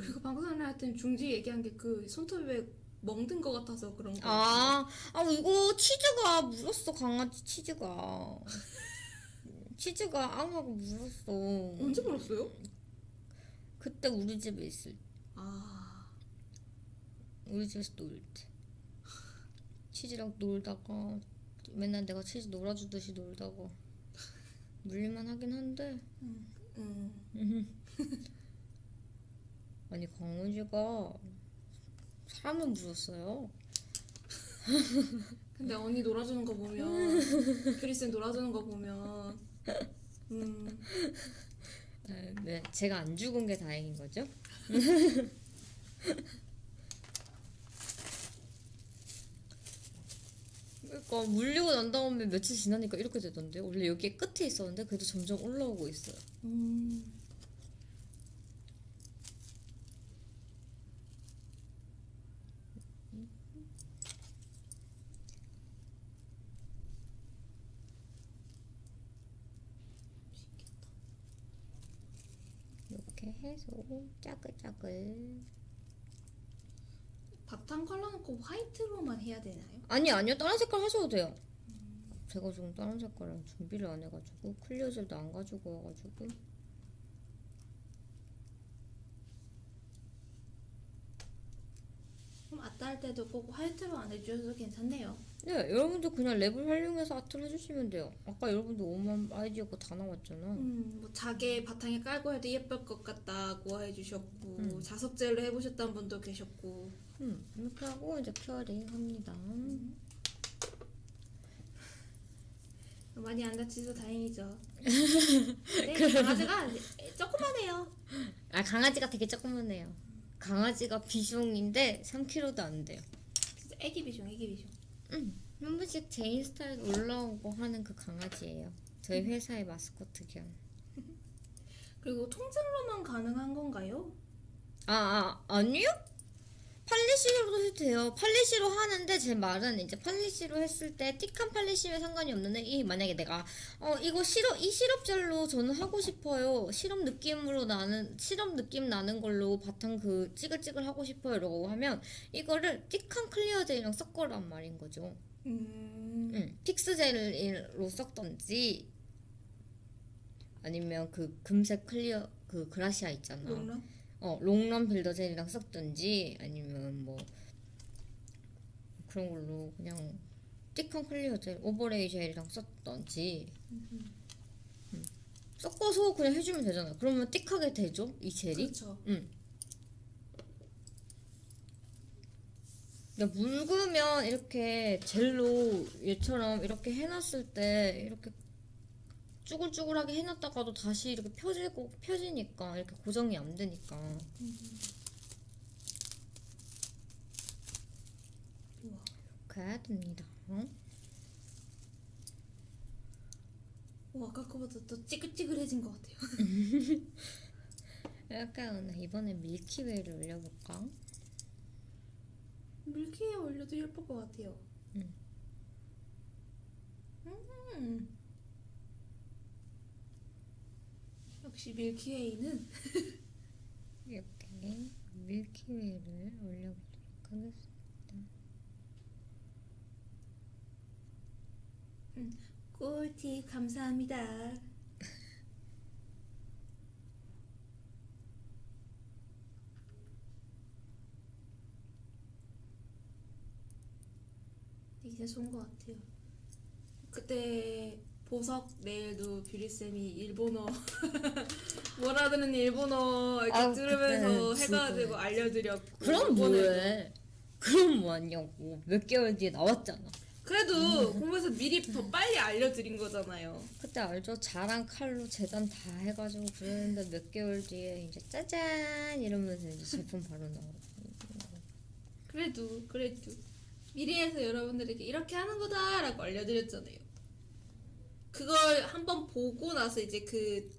그리고 방금 전에 하여튼 중지 얘기한 게 그 손톱에 멍든 것 같아서 그런 거. 아, 아 이거 치즈가 물었어 강아지 치즈가. 치즈가 앙하고 물었어. 언제 물었어요? 그때 우리 집에 있을 때. 아. 우리 집에서 놀 때. 치즈랑 놀다가 맨날 내가 치즈 놀아주듯이 놀다가 물릴만 하긴 한데 음. 아니 강우지가 사람을 물었어요. 근데 언니 놀아주는 거 보면 크리스는 놀아주는 거 보면 음. 네, 네, 제가 안 죽은 게 다행인 거죠. 그러니까 물리고 난 다음에 며칠 지나니까 이렇게 되던데 원래 여기에 끝에 있었는데 그래도 점점 올라오고 있어요. 음. 해서 짜글짜글. 바탕 컬러놓고 화이트로만 해야 되나요? 아니 아니요 다른 색깔 하셔도 돼요. 제가 지금 다른 색깔은 준비를 안 해가지고 clear 젤도 안 가지고 와가지고 그럼 아트 할 때도 꼭 화이트로 안 해주셔도 괜찮네요. 네 여러분도 그냥 wrap을 활용해서 아트를 해주시면 돼요. 아까 여러분도 오만 아이디어가 다 나왔잖아. 음, 뭐 자개 바탕에 깔고 해도 예쁠 것 같다고 해주셨고 음. 자석젤로 해보셨던 분도 계셨고 음, 이렇게 하고 이제 curing 합니다. 많이 안 다치셔서 다행이죠. 네, 강아지가 조그만해요. 아 강아지가 되게 조그만해요. 강아지가 비숑인데 3kg도 안 돼요. 진짜 애기 비숑, 애기 비숑. 한 번씩 제 인스타에 올라오고 하는 그 강아지예요. 저희 회사의 마스코트 겸. 그리고 통증로만 가능한 건가요? 아, 아 아니요? 팔리시로도 해도 돼요. 팔리시로 하는데 제 말은 이제 팔리시로 했을 때 틱한 팔리시면 상관이 없는데 이 만약에 내가 어 이거 시럽 이 시럽 젤로 저는 하고 싶어요. 시럽 느낌으로 나는 시럽 느낌 나는 걸로 바탕 그 찌글찌글 하고 싶어요라고 하면 이거를 thick한 clear 젤이랑 섞어란 말인 거죠. 음. 응, fix 젤로 섞던지 아니면 그 금색 clear 그 그라시아 있잖아. 롱런? 어, 롱런 builder 젤이랑 섞든지 아니면 뭐 그런 걸로 그냥 thick한 clear 젤 overlay 젤이랑 섞던지. 음. 섞어서 그냥 해주면 되잖아 그러면 thick하게 되죠? 이 젤이? 그렇죠. 근데 묽으면 이렇게 젤로 얘처럼 이렇게 해놨을 때 이렇게 쭈글쭈글하게 해놨다가도 다시 이렇게 펴지고 펴지니까 이렇게 고정이 안 되니까. 이렇게 됩니다. 어? 오, 아까 거보다 더 찌글찌글해진 것 같아요. 약간 이번에 밀키웨이를 올려볼까? 밀키에 올려도 예쁠 것 같아요. 음. 음. 역시 밀키웨이는 이렇게 밀키웨이를 올려보도록 하겠습니다. 꿀팁 감사합니다. 이제 좋은 것 같아요. 그때 보석 내일도 뷰리쌤이 일본어 뭐라드는 일본어 이렇게 아우, 들으면서 해가지고 진짜. 알려드렸고 그럼. 뭐해? 그럼 뭐하냐고. 몇 개월 뒤에 나왔잖아. 그래도 공부해서 미리 더 빨리 알려드린 거잖아요. 그때 알죠? 자랑 칼로 재단 다 해가지고 그랬는데 몇 개월 뒤에 이제 짜잔 이러면서 이제 제품 바로 나오고. 그래도 그래도 미리 해서 여러분들에게 이렇게 하는 거다 라고 알려드렸잖아요. 그걸 한번 보고 나서 이제 그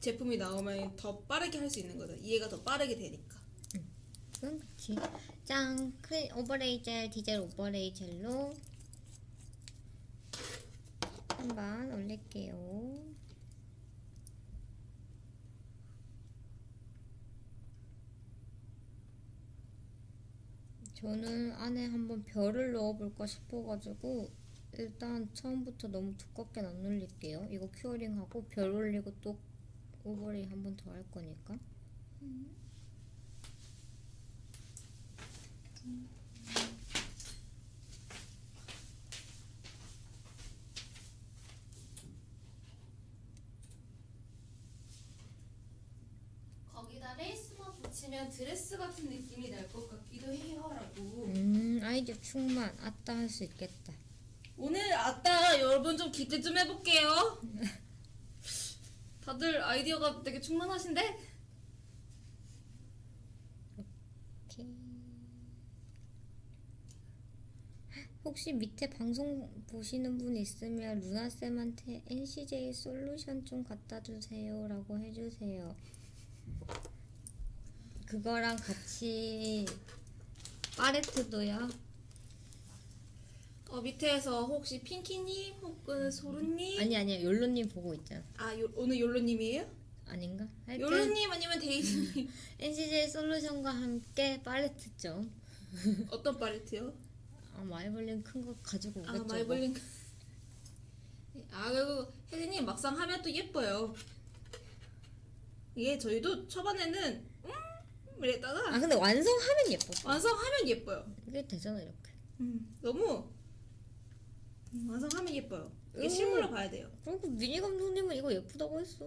제품이 나오면 더 빠르게 할 수 있는 거죠. 이해가 더 빠르게 되니까. 그건 그치. 짱! 크 overlay 젤, 디젤 overlay 젤로 한번 올릴게요. 저는 안에 한번 별을 넣어볼까 싶어가지고 일단 처음부터 너무 두껍게 안 올릴게요. 이거 curing하고 별 올리고 또 overlay 한 번 더 할 거니까. 거기다 레이스만 붙이면 드레스 같은 느낌이 날 것 같기도 해요라고. 음, 아이디어 충만. 아따 할 수 있겠다. 오늘 아따 여러분 좀 기대 좀 해볼게요. 다들 아이디어가 되게 충만하신데? 오케이. 혹시 밑에 방송 보시는 분 있으면 루나쌤한테 NCJ 솔루션 좀 갖다 주세요 라고 해주세요. 그거랑 같이 파레트도요. 어 밑에서 혹시 핑키님 혹은 소루님 아니 아니야 욜로님 보고 있잖아. 아 요, 오늘 욜로님이에요? 아닌가? 하여튼 욜로님 아니면 데이지님 NCJ 솔루션과 함께 팔레트 좀. 어떤 팔레트요? 아 마블링 큰 거 가지고 오겠죠. 아 뭐. 마블링 아 그리고 혜진님 막상 하면 또 예뻐요 이게 저희도 초반에는 음 이랬다가 아 근데 완성하면 예뻐. 완성하면 예뻐요 이게 되잖아 이렇게. 음 너무 음, 완성하면 예뻐요 이게 음. 실물로 봐야 돼요 그리고 미니 감독님은 이거 예쁘다고 했어.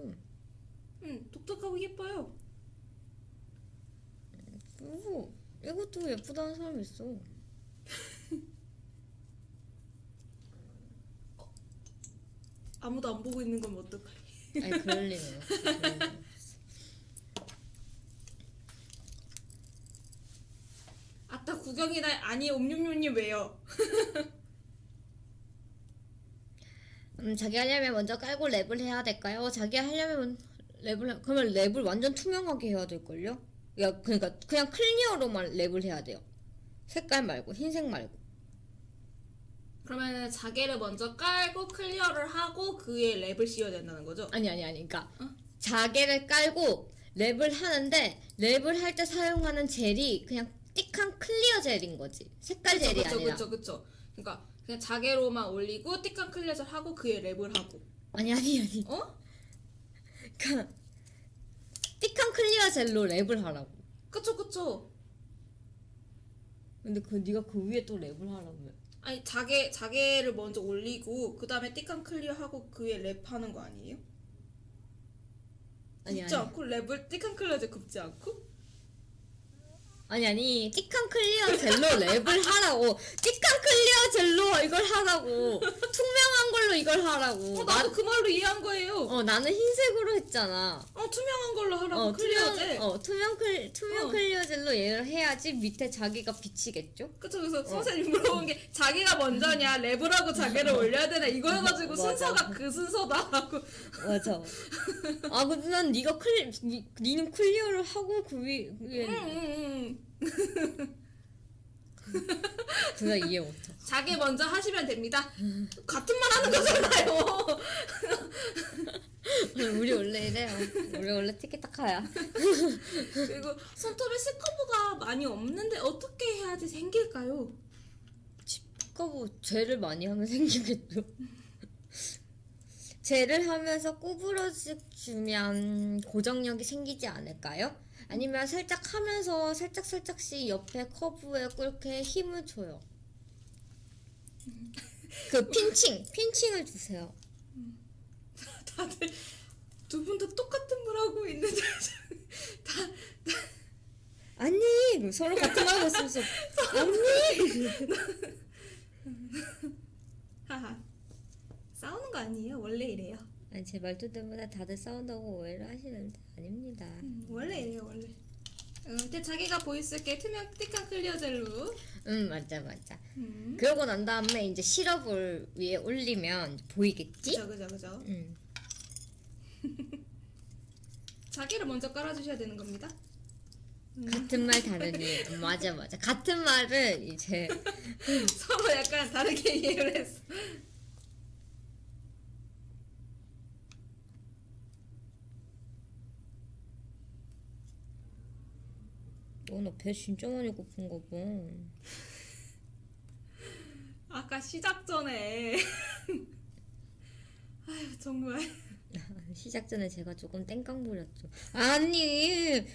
음 독특하고 예뻐요 그리고 이것도 예쁘다는 사람 있어. 아무도 안 보고 있는 건 어떡해 아니 그럴 리는 없어. 그럴 리는 없어. 아따 구경이나 아니 옴뇸뇸님 왜요? 음 자개 하려면 먼저 깔고 랩을 해야 될까요? 자개 하려면 랩을 하- 그러면 랩을 완전 투명하게 해야 될 걸요? 야 그러니까 그냥 clear로만 랩을 해야 돼요. 색깔 말고 흰색 말고. 그러면 자개를 먼저 깔고 clear를 하고 그에 랩을 씌워야 된다는 거죠? 아니 아니 아니 그러니까 어? 자개를 깔고 랩을 하는데 랩을 할 때 사용하는 젤이 그냥 thick한 clear 젤인 거지. 색깔 젤이 그쵸, 아니라. 그쵸 그쵸 그러니까 그냥 자개로만 올리고 thick한 clear를 하고 그에 랩을 하고 아니 아니 아니. 어? 그러니까 thick한 clear 젤로 랩을 하라고. 그쵸 그쵸 근데 그 네가 그 위에 또 랩을 하라며. 아니 자개 자개를 먼저 올리고 그 다음에 thick한 clear 하고 그 위에 랩하는 거 아니에요? 아니 굽지 아니 않고 랩을 thick한 clear 젤 굽지 않고? 아니 아니 thick한 clear 젤로 랩을 하라고. thick한 clear 젤로 이걸 하라고. 투명한 걸로 이걸 하라고. 어 나도 그 말로 이해한 거예요. 어 나는 흰색으로 했잖아. 어 투명한 걸로 하라고. 어 clear 젤. 투명 어 투명 클 투명 어. clear 젤로 얘를 해야지 밑에 자개가 비치겠죠? 그쵸 그래서 선생님 물어본 게 자개가 먼저냐 랩을 하고 자개를 올려야 되나 이거여가지고 맞아. 순서가 그 순서다 하고. 맞아. 아 근데 난 네가 클리 니, 니는 clear를 하고 그 위, 위에 응응 응 둘다 이해 못해 자개 먼저 하시면 됩니다. 같은 말 하는 거잖아요. 우리 원래 이래요 우리 원래 티키타카야 그리고 손톱에 스커브가 많이 없는데 어떻게 해야지 생길까요? 뭐 젤을 많이 하면 생기겠죠. 젤을 하면서 구부러주면 고정력이 생기지 않을까요? 아니면 살짝 하면서 살짝 살짝씩 옆에 커브에 이렇게 힘을 줘요. 그 핀칭, 핀칭을 주세요. 다들 두 분 다 똑같은 말 하고 있는데 다 아니 서로 같은 말 하고 있으면서 언니 하하 싸우는 거 아니에요? 원래 이래요. 아니 제 말투 때문에 다들 싸운다고 오해를 하시는데 아닙니다. 음, 원래 이래요 원래. 음, 근데 자개가 보였을게 투명 thick한 clear 젤로. 응 맞아 맞아. 음. 그러고 난 다음에 이제 시럽을 위에 올리면 보이겠지? 그죠 그죠 그죠. 응. 자개를 먼저 깔아주셔야 되는 겁니다. 같은 말 다르니 맞아 맞아 같은 말을 이제 서로 약간 다르게 이해를 했어. 너너배 진짜 많이 고픈가 봐. 아까 시작 전에. 아유 정말. 시작 전에 제가 조금 땡깡 부렸죠. 아니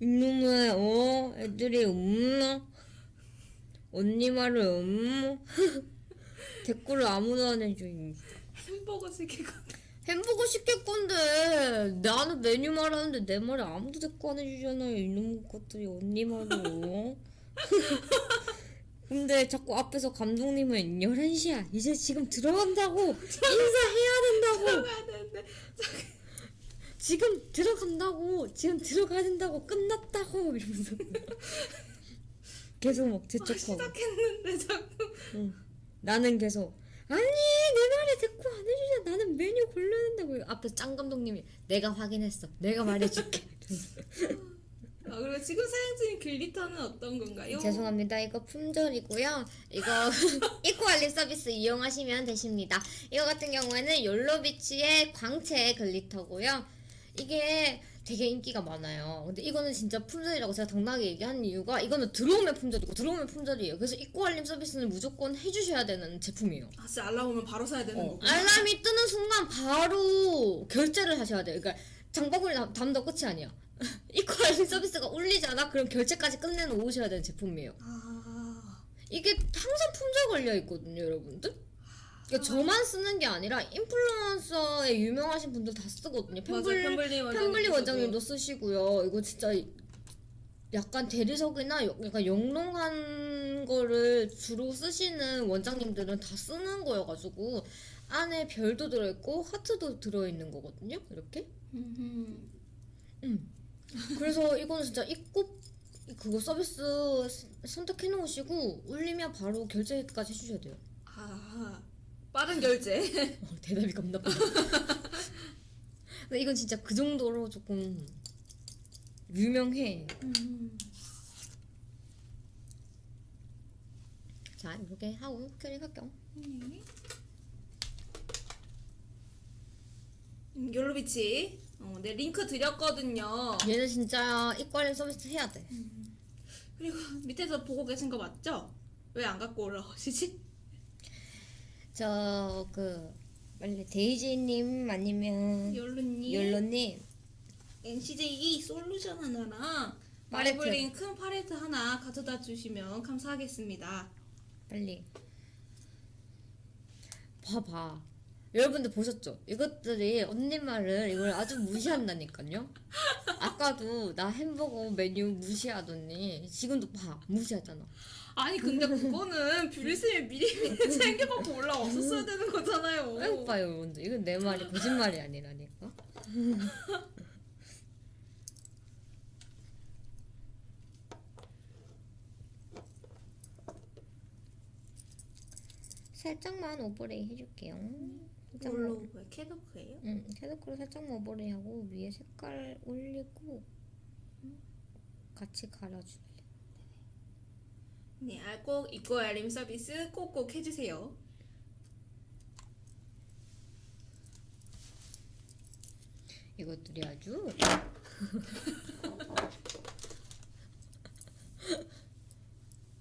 이놈의 어? 애들이 없나? 언니 말을 없나? 댓글을 아무도 안 해줘 이. 햄버거 시키고 햄버거 시킬 건데 나는 메뉴 말하는데 내 말에 아무도 댓글 안 해주잖아요 이놈 것들이 언니 말로. 근데 자꾸 앞에서 감독님은 11시야. 이제 지금 들어간다고 인사해야 된다고. 들어가야 되는데 지금 들어간다고 지금 들어가야 된다고 끝났다고 이러면서. 계속 막 아, 재촉하고. 시작했는데 자꾸. 응. 나는 계속 아니 내 말에 대꾸 안 해주잖아 나는 메뉴 된다고. 앞에서 짱 감독님이 내가 확인했어. 내가 말해줄게. 아, 그리고 지금 사용 중인 glitter는 어떤 건가요? 죄송합니다. 이거 품절이고요. 이거 이코알리 서비스 이용하시면 되십니다. 이거 같은 경우에는 욜로비치의 광채 glitter고요. 이게 되게 인기가 많아요 근데 이거는 진짜 품절이라고 제가 당당하게 얘기하는 이유가 이거는 들어오면 품절이고 들어오면 품절이에요 그래서 입고 알림 서비스는 무조건 해주셔야 되는 제품이에요 아 진짜 알람 오면 바로 사야 되는 어, 거고 알람이 뜨는 순간 바로 결제를 하셔야 돼요. 그러니까 장바구니 담- 담다 끝이 아니야. 입고 알림 서비스가 울리잖아. 그럼 결제까지 끝내 놓으셔야 되는 제품이에요. 아 이게 항상 품절 걸려 있거든요, 여러분들. 그러니까 저만 쓰는 게 아니라 인플루언서에 유명하신 분들 다 쓰거든요. 맞아 펜블 펜블리 원장님 펜블리 원장님도 쓰시고요. 이거 진짜 약간 대리석이나 여- 약간 영롱한 거를 주로 쓰시는 원장님들은 다 쓰는 거여가지고 안에 별도 들어있고 하트도 들어있는 거거든요. 이렇게. 음. 음. 그래서 이거는 진짜 입고 그거 서비스 선택해 놓으시고 울리면 바로 결제까지 해주셔야 돼요. 아 빠른 결제 어, 대답이 겁나 빠르. 근데 이건 진짜 그 정도로 조금 유명해. 음. 자 이렇게 하고 클릭할게요. 네. 음, 욜로비치 어, 네 링크 드렸거든요 얘는 진짜 이과련 서비스 해야 돼. 그리고 밑에서 보고 계신 거 맞죠? 왜 안 갖고 올라오시지? 저그 빨리 데이지님 아니면 욜로님 욜로님 NCJ 솔루션 하나랑 팔레트. 마블링 큰 팔레트 하나 가져다 주시면 감사하겠습니다 빨리 봐봐. 여러분들 보셨죠? 이것들이 언니 말을 이걸 아주 무시한다니까요. 아까도 나 햄버거 메뉴 무시하더니 지금도 봐 무시하잖아. 아니 근데 그거는 뷰리쌤이 미리 챙겨갖고 올라왔었어야 되는 거잖아요. 왜 봐요 여러분들 이건 내 말이 거짓말이 아니라니까. 살짝만 overlay 해줄게요. 살짝만 뭘로 뭐야 캐더크예요? 응, 캐드크로 살짝만 overlay 하고 위에 색깔 올리고 같이 갈아줄래. 네, 아, 꼭 입고 알림 서비스 꼭꼭 해주세요. 이것들이 아주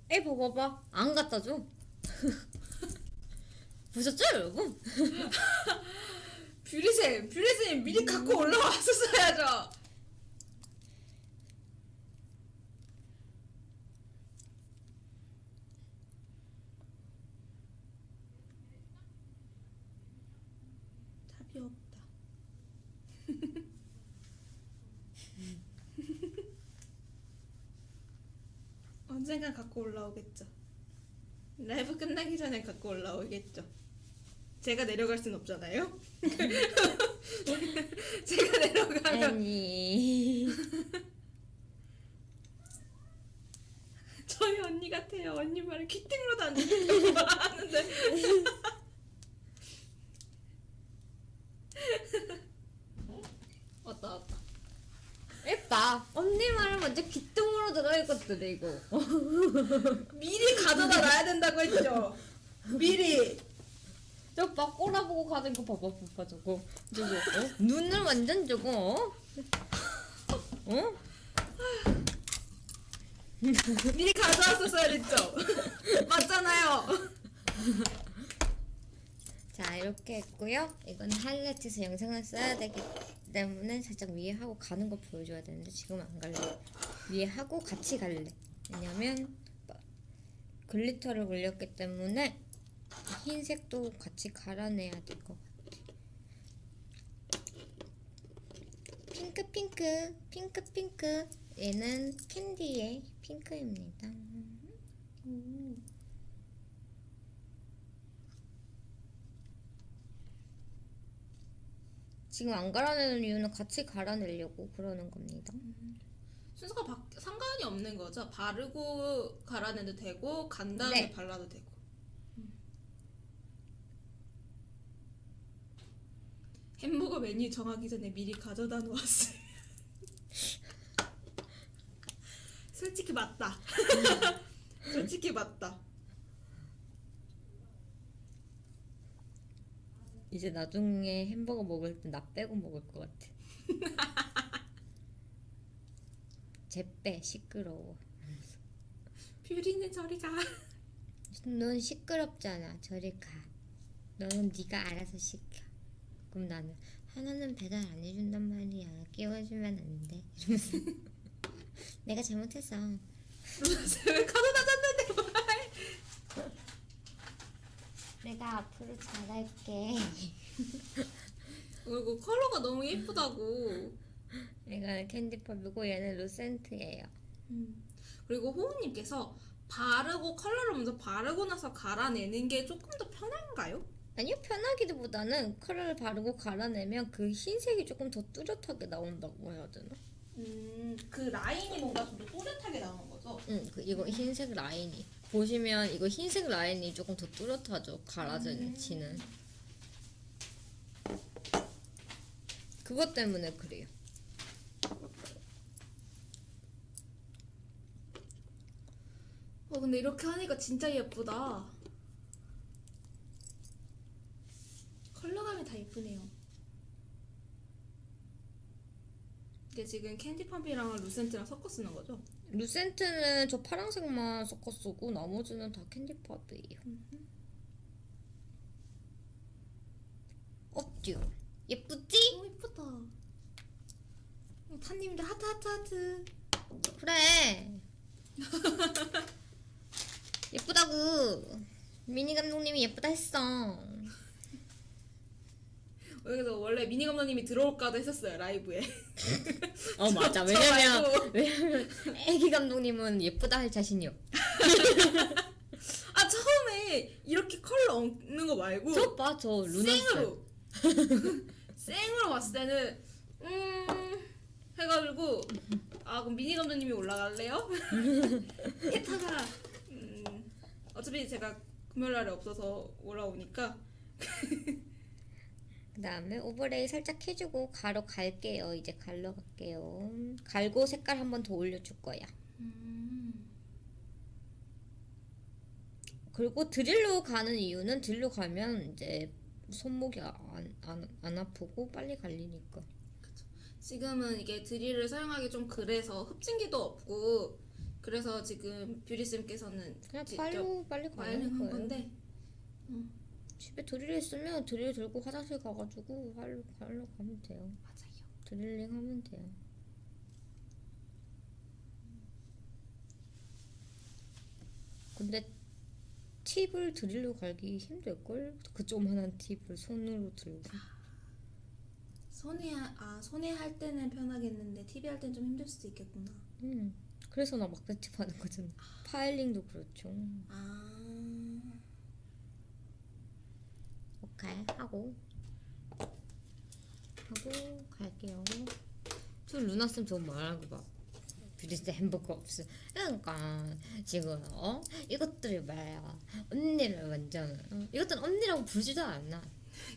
에이 봐봐봐 안 갖다 줘 보셨죠 여러분? 뷰리쌤, 뷰리쌤 미리 갖고 올라왔었어야죠. 답이 없다. 언젠간 갖고 올라오겠죠. 라이브 끝나기 전에 갖고 올라오겠죠. 제가 내려갈 순 없잖아요. 제가 내려가면 아니 저희 언니 같아요. 언니 말을 키팅으로도 안 듣고 하는데 왔다 왔다. 예뻐 언니 말을 먼저 귀뚱으로 것들이 이거 미리 가져다 놔야 된다고 했죠. 미리. 저봐 꼬라보고 가는 거 봐봐 봐봐 저거 저거 어? 눈을 완전 저거 어? 어? 미리 가져왔었어야 됐죠. 맞잖아요. 자 이렇게 했고요 이건 하이라이트에서 영상을 써야 되기 때문에 살짝 위에 하고 가는 거 보여줘야 되는데 지금 안 갈래. 위에 하고 같이 갈래. 왜냐면 glitter를 올렸기 때문에 흰색도 같이 갈아내야 될 것 같아. 핑크 핑크 핑크 핑크. 얘는 캔디의 핑크입니다 지금 안 갈아내는 이유는 같이 갈아내려고 그러는 겁니다. 순서가 바, 상관이 없는 거죠. 바르고 갈아내도 되고 간 다음에 네. 발라도 되고. 햄버거 메뉴 정하기 전에 미리 가져다 놓았어요. 솔직히 맞다. 솔직히 맞다. 이제 나중에 햄버거 먹을 때 나 빼고 먹을 것 같아. 제빼 시끄러워. 뷰리는 저리 가. 넌 시끄럽잖아. 저리 가. 너는 네가 알아서 시켜. 그럼 나는 하나는 배달 안 해준단 말이야. 끼워주면 안 돼. 이러면서 내가 잘못했어. 왜 가져다 줬는데 말. 내가 앞으로 잘할게. 그리고 컬러가 너무 예쁘다고. 이거는 캔디팝이고 얘는 루센트예요. 그리고 호우님께서 바르고 컬러를 먼저 바르고 나서 갈아내는 게 조금 더 편한가요? 아니요 편하기보다는 컬러를 바르고 갈아내면 그 흰색이 조금 더 뚜렷하게 나온다고 해야 되나? 음, 그 라인이 뭔가 좀 더 또렷하게 나오는 거죠? 응, 그 이거 흰색 라인이 보시면 이거 흰색 라인이 조금 더 뚜렷하죠 갈아지는 그것 때문에 그래요. 어, 근데 이렇게 하니까 진짜 예쁘다. 컬러감이 다 예쁘네요. 이게 지금 캔디팝이랑 루센트랑 섞어 쓰는 거죠? 루센트는 저 파란색만 섞어 쓰고 나머지는 다 캔디팝이에요. 없죠? 예쁘지? 너무 예쁘다. 어, 타님들 하트 하트 하트. 그래. 예쁘다고. 미니 감독님이 예쁘다 했어. 여기서 원래 미니 감독님이 들어올까도 했었어요 라이브에. 어 맞아. 저 왜냐면. 왜냐면 애기 감독님은 예쁘다 할 자신이 없. 아 처음에 이렇게 컬러 얹는 거 말고 저 봐, 저 루나. 생으로 생으로 봤을 때는 음 해가지고 아 그럼 미니 감독님이 올라갈래요? 했다가 음 어차피 제가 금요일 날에 없어서 올라오니까 그 다음에 오버레이 살짝 해주고 가로 갈게요. 이제 갈러 갈게요. 갈고 색깔 한 번 더 올려줄 거야. 그리고 드릴로 가는 이유는 드릴로 가면 이제 손목이 안, 안, 안 아프고 빨리 갈리니까. 지금은 이게 드릴을 사용하기 좀 그래서 흡진기도 없고 그래서 지금 뷰리쌤께서는 그냥 팔로 빨리 가는 와이링한 거예요. 건데 집에 드릴 있으면 드릴 들고 화장실 가가지고 할로 갈러 가면 돼요. 맞아요. 드릴링 하면 돼요. 근데 팁을 드릴로 갈기 힘들걸? 그 조그만한 팁을 손으로 들고 손에 하- 아 손에 할 때는 편하겠는데 TV 할 때는 좀 힘들 수도 있겠구나. 음. 그래서 나 막대 팁 하는 거잖아 filing도 그렇죠 아 오케이 하고. 하고 갈게요. 저 루나쌤 저거 말하는 거봐 뷰리스 햄버거 없어. 그러니까 지금 어? 이것들이 말이야 언니를 완전 어? 이것들은 언니라고 부르지도 않아.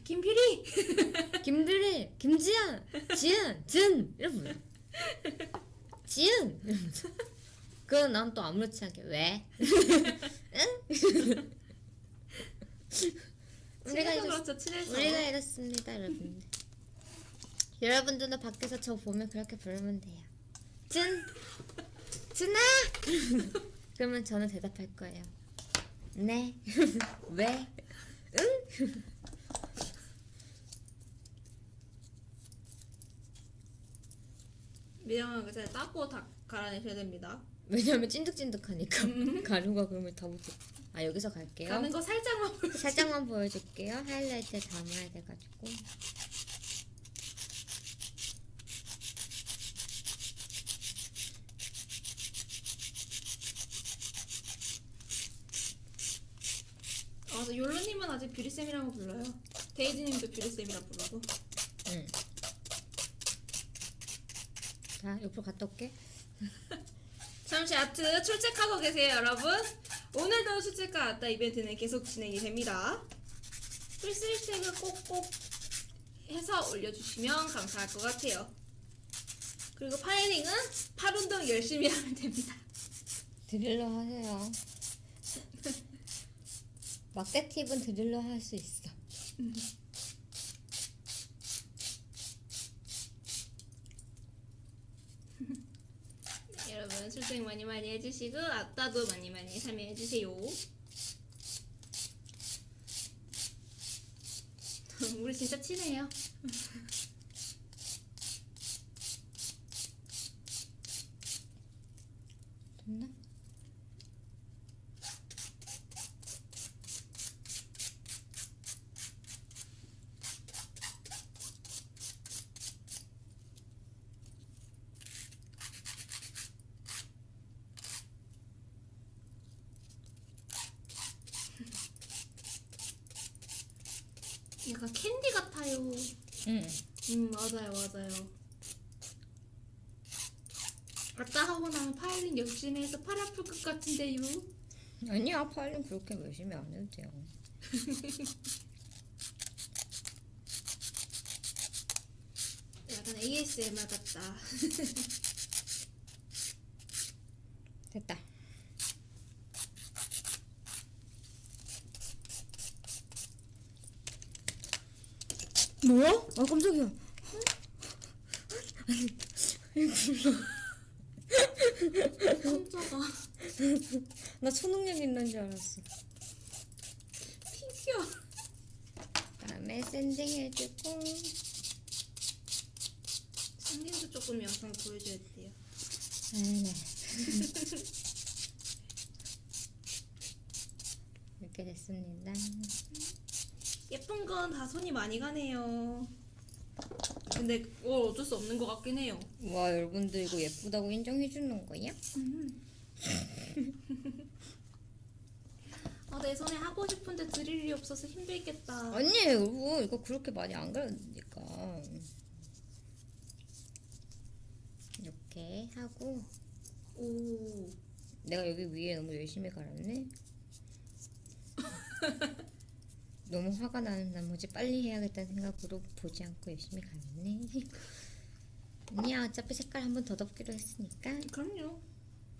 김필이! 김비리, 김지연, 지은, 진! 이러면 불러. 지은 이러면서 그건 난 또 아무렇지 않게 왜? 응? 우리가 이렇 그렇죠. 우리가 이렇습니다, 여러분. 여러분들도 밖에서 저 보면 그렇게 부르면 돼요. 진, 진아. 그러면 저는 대답할 거예요. 네. 왜? 미영아 그잘 닦고 다 갈아내셔야 됩니다. 왜냐면 찐득찐득하니까 가루가 그러면 다 못해. 아 여기서 갈게요. 가는 거 살짝만 보여. 살짝만 보여줄게요. 하이라이트 담아야 돼가지고. 아, 맞아 욜로님은 아직 뷰리쌤이라고 불러요. 데이지님도 뷰리쌤이라 부르고. 응. 자 옆으로 갔다 올게. 잠시 아트 출첵하고 계세요 여러분. 오늘도 출첵과 아따 이벤트는 계속 진행이 됩니다. 태그 꼭꼭 해서 올려주시면 감사할 것 같아요. 그리고 파이링은 팔 운동 열심히 하면 됩니다. 드릴러 하세요. 막대 팁은 드릴러 할 수 있어. 출첵 많이 많이 해주시고 아따도 많이 많이 참여해주세요. 우리 진짜 친해요. 됐나? 약간 캔디 같아요. 응. 음 맞아요 맞아요. 아따 하고 나면 파일링 열심히 해서 팔 아플 것 같은데요. 아니야 파일링 그렇게 열심히 안 해도 돼요. 약간 ASMR 같다. 됐다. 뭐야? 아 깜짝이야. 깜짝아. 나 초능력 있는 줄 알았어. 피규어. 그다음에 sanding 해주고 선생님도 조금 영상 보여줘야 돼요. 네네. 이렇게 됐습니다. 예쁜 건 다 손이 많이 가네요. 근데 어, 어쩔 수 없는 것 같긴 해요. 와 여러분들 이거 예쁘다고 인정해 주는 거야? 아, 내 손에 하고 싶은데 드릴 일이 없어서 힘들겠다. 아니에요 여러분 이거 그렇게 많이 안 갈아니까. 이렇게 하고. 오, 내가 여기 위에 너무 열심히 갈았네. 너무 화가 나는 나머지 빨리 해야겠다는 생각으로 보지 않고 열심히 갈았네. 아니야 어차피 색깔 한 번 더 덮기로 했으니까. 그럼요.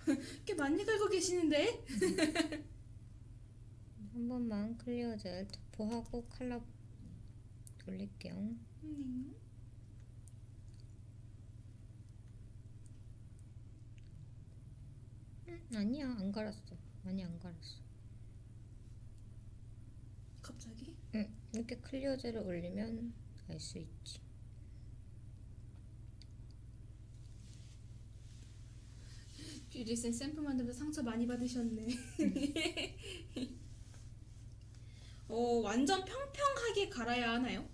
꽤 많이 긁고 계시는데? 한 번만 clear gel 도포하고 컬러 올릴게요 네. 음, 아니야 안 갈았어 많이 안 갈았어 갑자기? 응, 이렇게 clear gel을 올리면 알 수 있지. 뷰리쌤 샘플 만들면서 상처 많이 받으셨네. 어, 완전 평평하게 갈아야 하나요?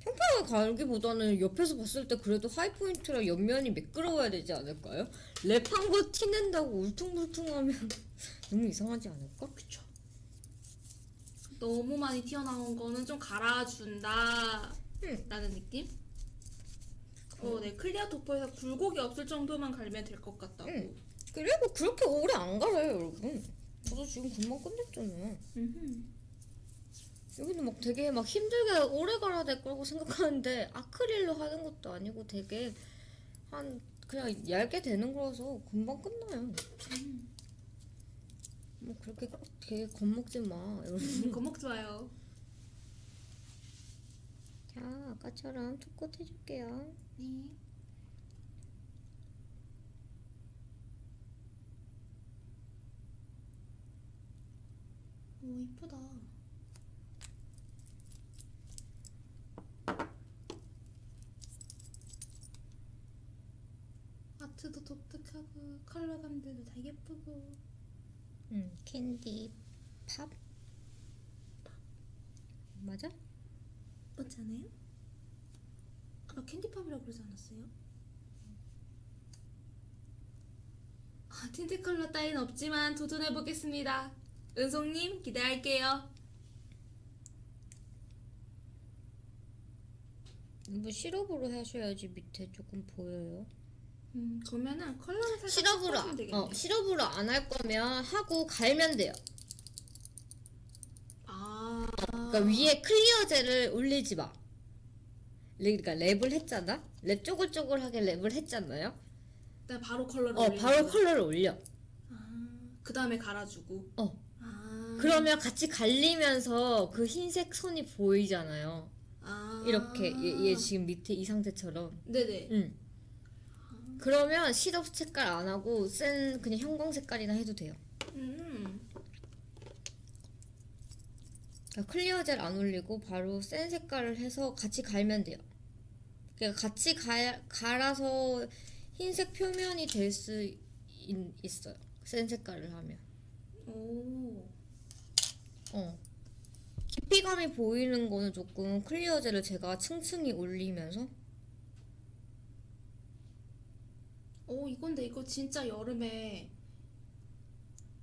평평하게 갈기보다는 옆에서 봤을 때 그래도 high point랑 옆면이 매끄러워야 되지 않을까요? wrap한 거 티낸다고 울퉁불퉁하면 너무 이상하지 않을까? 그쵸. 너무 많이 튀어나온 거는 좀 갈아준다. 응. 라는 느낌? 어, 네. 클리어 도포에서 굴곡이 없을 정도만 갈면 될 것 같다고. 응. 그리고 그렇게 오래 안 갈아요, 여러분. 저도 지금 금방 끝냈잖아요. 음흠. 여기는 막 되게 막 힘들게 오래 갈아야 될 거라고 생각하는데 아크릴로 하는 것도 아니고 되게 한 그냥 얇게 되는 거라서 금방 끝나요. 뭐 그렇게 되게 겁먹지 마. 여러분. 거목 좋아요. 자 아까처럼 투컷 해줄게요. 네. 오, 이쁘다. 아트도 독특하고 컬러감들도 다 예쁘고 음 캔디 팝 맞아? 맞지 않아요? 캔디팝이라고 그러지 않았어요? 아, 틴트 컬러 따윈 없지만 도전해 보겠습니다. 은송님 기대할게요. 뭐 시럽으로 하셔야지 밑에 조금 보여요. 음, 그러면은 컬러를 살짝 시럽으로. 어 시럽으로 안 할 거면 하고 갈면 돼요. 아, 그러니까 위에 clear gel을 올리지 마. 그러니까 wrap을 했잖아. 랩 쪼글쪼글하게 wrap을 했잖아요. 일단 바로 컬러를 어 바로 거야. 컬러를 올려. 아, 그 다음에 갈아주고. 어 아, 그러면 같이 갈리면서 그 흰색 선이 보이잖아요. 아, 이렇게 얘, 얘 지금 밑에 이 상태처럼. 네네. 응. 그러면 시럽 색깔 안 하고 센 그냥 형광 색깔이나 해도 돼요. 음, 그러니까 clear gel 안 올리고 바로 센 색깔을 해서 같이 갈면 돼요. 그러니까 같이 갈, 갈아서 흰색 표면이 될 수 있어요. 센 색깔을 하면. 오, 어. 깊이감이 보이는 거는 조금 clear gel을 제가 층층이 올리면서 오 이건데 이거 진짜 여름에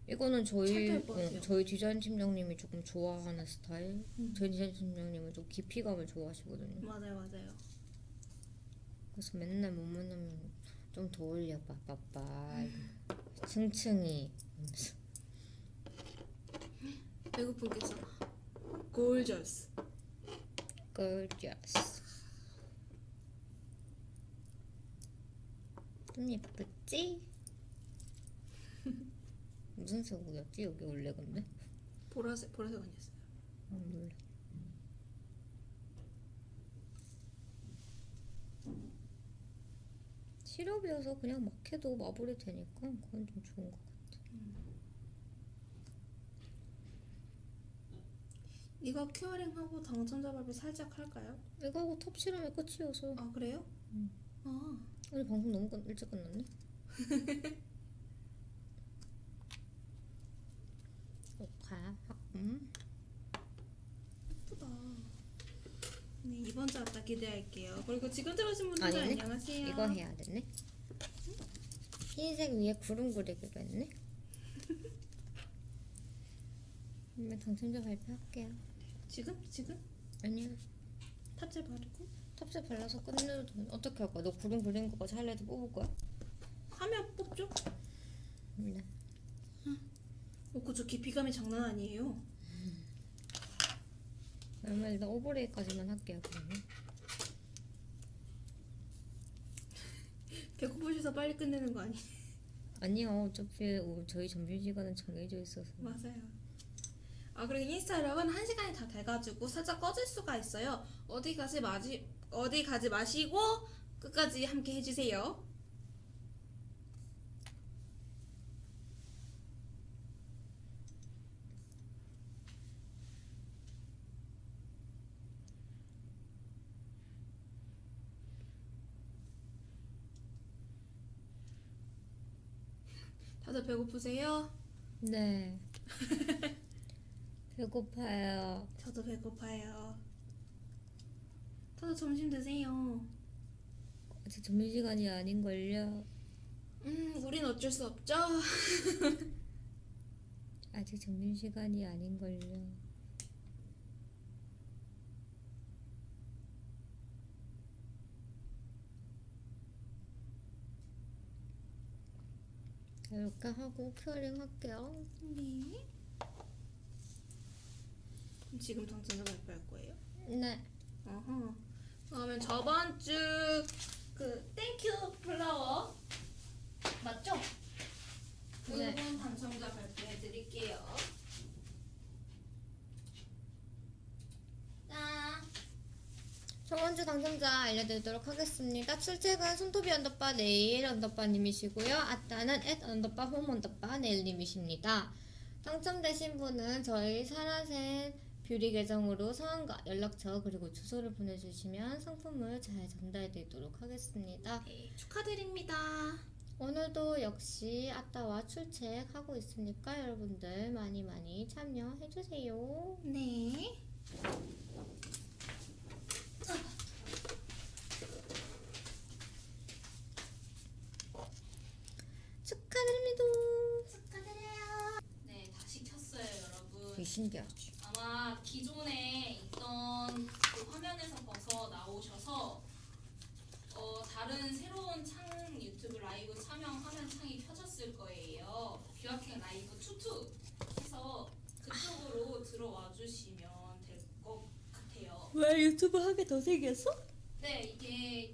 이거는 저희 같아요. 어, 저희 디자인 팀장님이 조금 좋아하는 스타일. 음. 저희 디자인 팀장님은 좀 깊이감을 좋아하시거든요. 맞아요, 맞아요. 그래서 맨날 못 만나면 좀더 올려봐, 빠빠. 음. 층층이. 배고픈께서 골저스. gorgeous. 좀 예쁘지? 무슨 색이었지 여기 원래 근데? 보라색 보라색 아니었어요. 아, 몰라. 시럽이어서 그냥 막 해도 마블이 되니까 그건 좀 좋은 것 같아. 이거 큐어링 하고 당첨자 발표 살짝 할까요? 이거 하고 톱실하면 끝이어서 아 그래요? 음. 아 오늘 방송 너무 끝, 일찍 끝났네. 오카, 음. 네, 이번 주 왔다 기대할게요. 그리고 지금 들어오신 분들 아니네. 안녕하세요. 이거 해야 되네. 흰색 위에 구름 그리기로 했네. 그러면 당첨자 발표할게요. 지금? 지금? 아니야. 탑재 바르고 탑재 발라서 끝내도 돼. 어떻게 할 거야? 너 구름 그린 거까지 하이라이트 뽑을 거야? 화면 뽑죠? 네. 어, 그저 깊이감이 장난 아니에요. 그러면 일단 오버레이까지만 할게요. 그러면. 배고프셔서 빨리 끝내는 거 아니에요? 아니요. 어차피 오- 저희 점심시간은 정해져 있어서. 맞아요. 아 그리고 인스타그램은 한 시간이 다 돼가지고 살짝 꺼질 수가 있어요. 어디 가지 마지 어디 가지 마시고 끝까지 함께 해주세요. 배고프세요? 네. 배고파요. 저도 배고파요. 다들 점심 드세요. 아직 점심시간이 아닌걸요. 음, 우린 어쩔 수 없죠. 아직 점심시간이 아닌걸요. 이렇게 하고 curing 할게요. 네. 지금 당첨자 발표할 거예요? 네. 어허. 그러면 저번 주 그 땡큐 플라워 맞죠? 네. 그분 당첨자 발표해 드릴게요. 짠. 저번 주 당첨자 알려드리도록 하겠습니다. 출첵은 손톱이 언더바 네일 언더바님이시고요. 아따는 앳 언더바 홈 언더바 네일님이십니다. 당첨되신 분은 저희 사라센 뷰리 계정으로 성함과 연락처 그리고 주소를 보내주시면 상품을 잘 전달드리도록 하겠습니다. 네, 축하드립니다. 오늘도 역시 아따와 출첵하고 있으니까 여러분들 많이 많이 참여해주세요. 네. 축하드립니다. 축하드려요. 네, 다시 켰어요, 여러분. 되게 신기하죠? 아마 기존에 있던 그 화면에서 벗어 나오셔서 어, 다른 새로운 창 유튜브 라이브 참여하면 창이 켜졌을 거예요. 뷰아킹 라이브 투투 해서 그쪽으로 들어와 주시면 될 것 같아요. 왜 유튜브 하게 더 생겼어? 네, 이게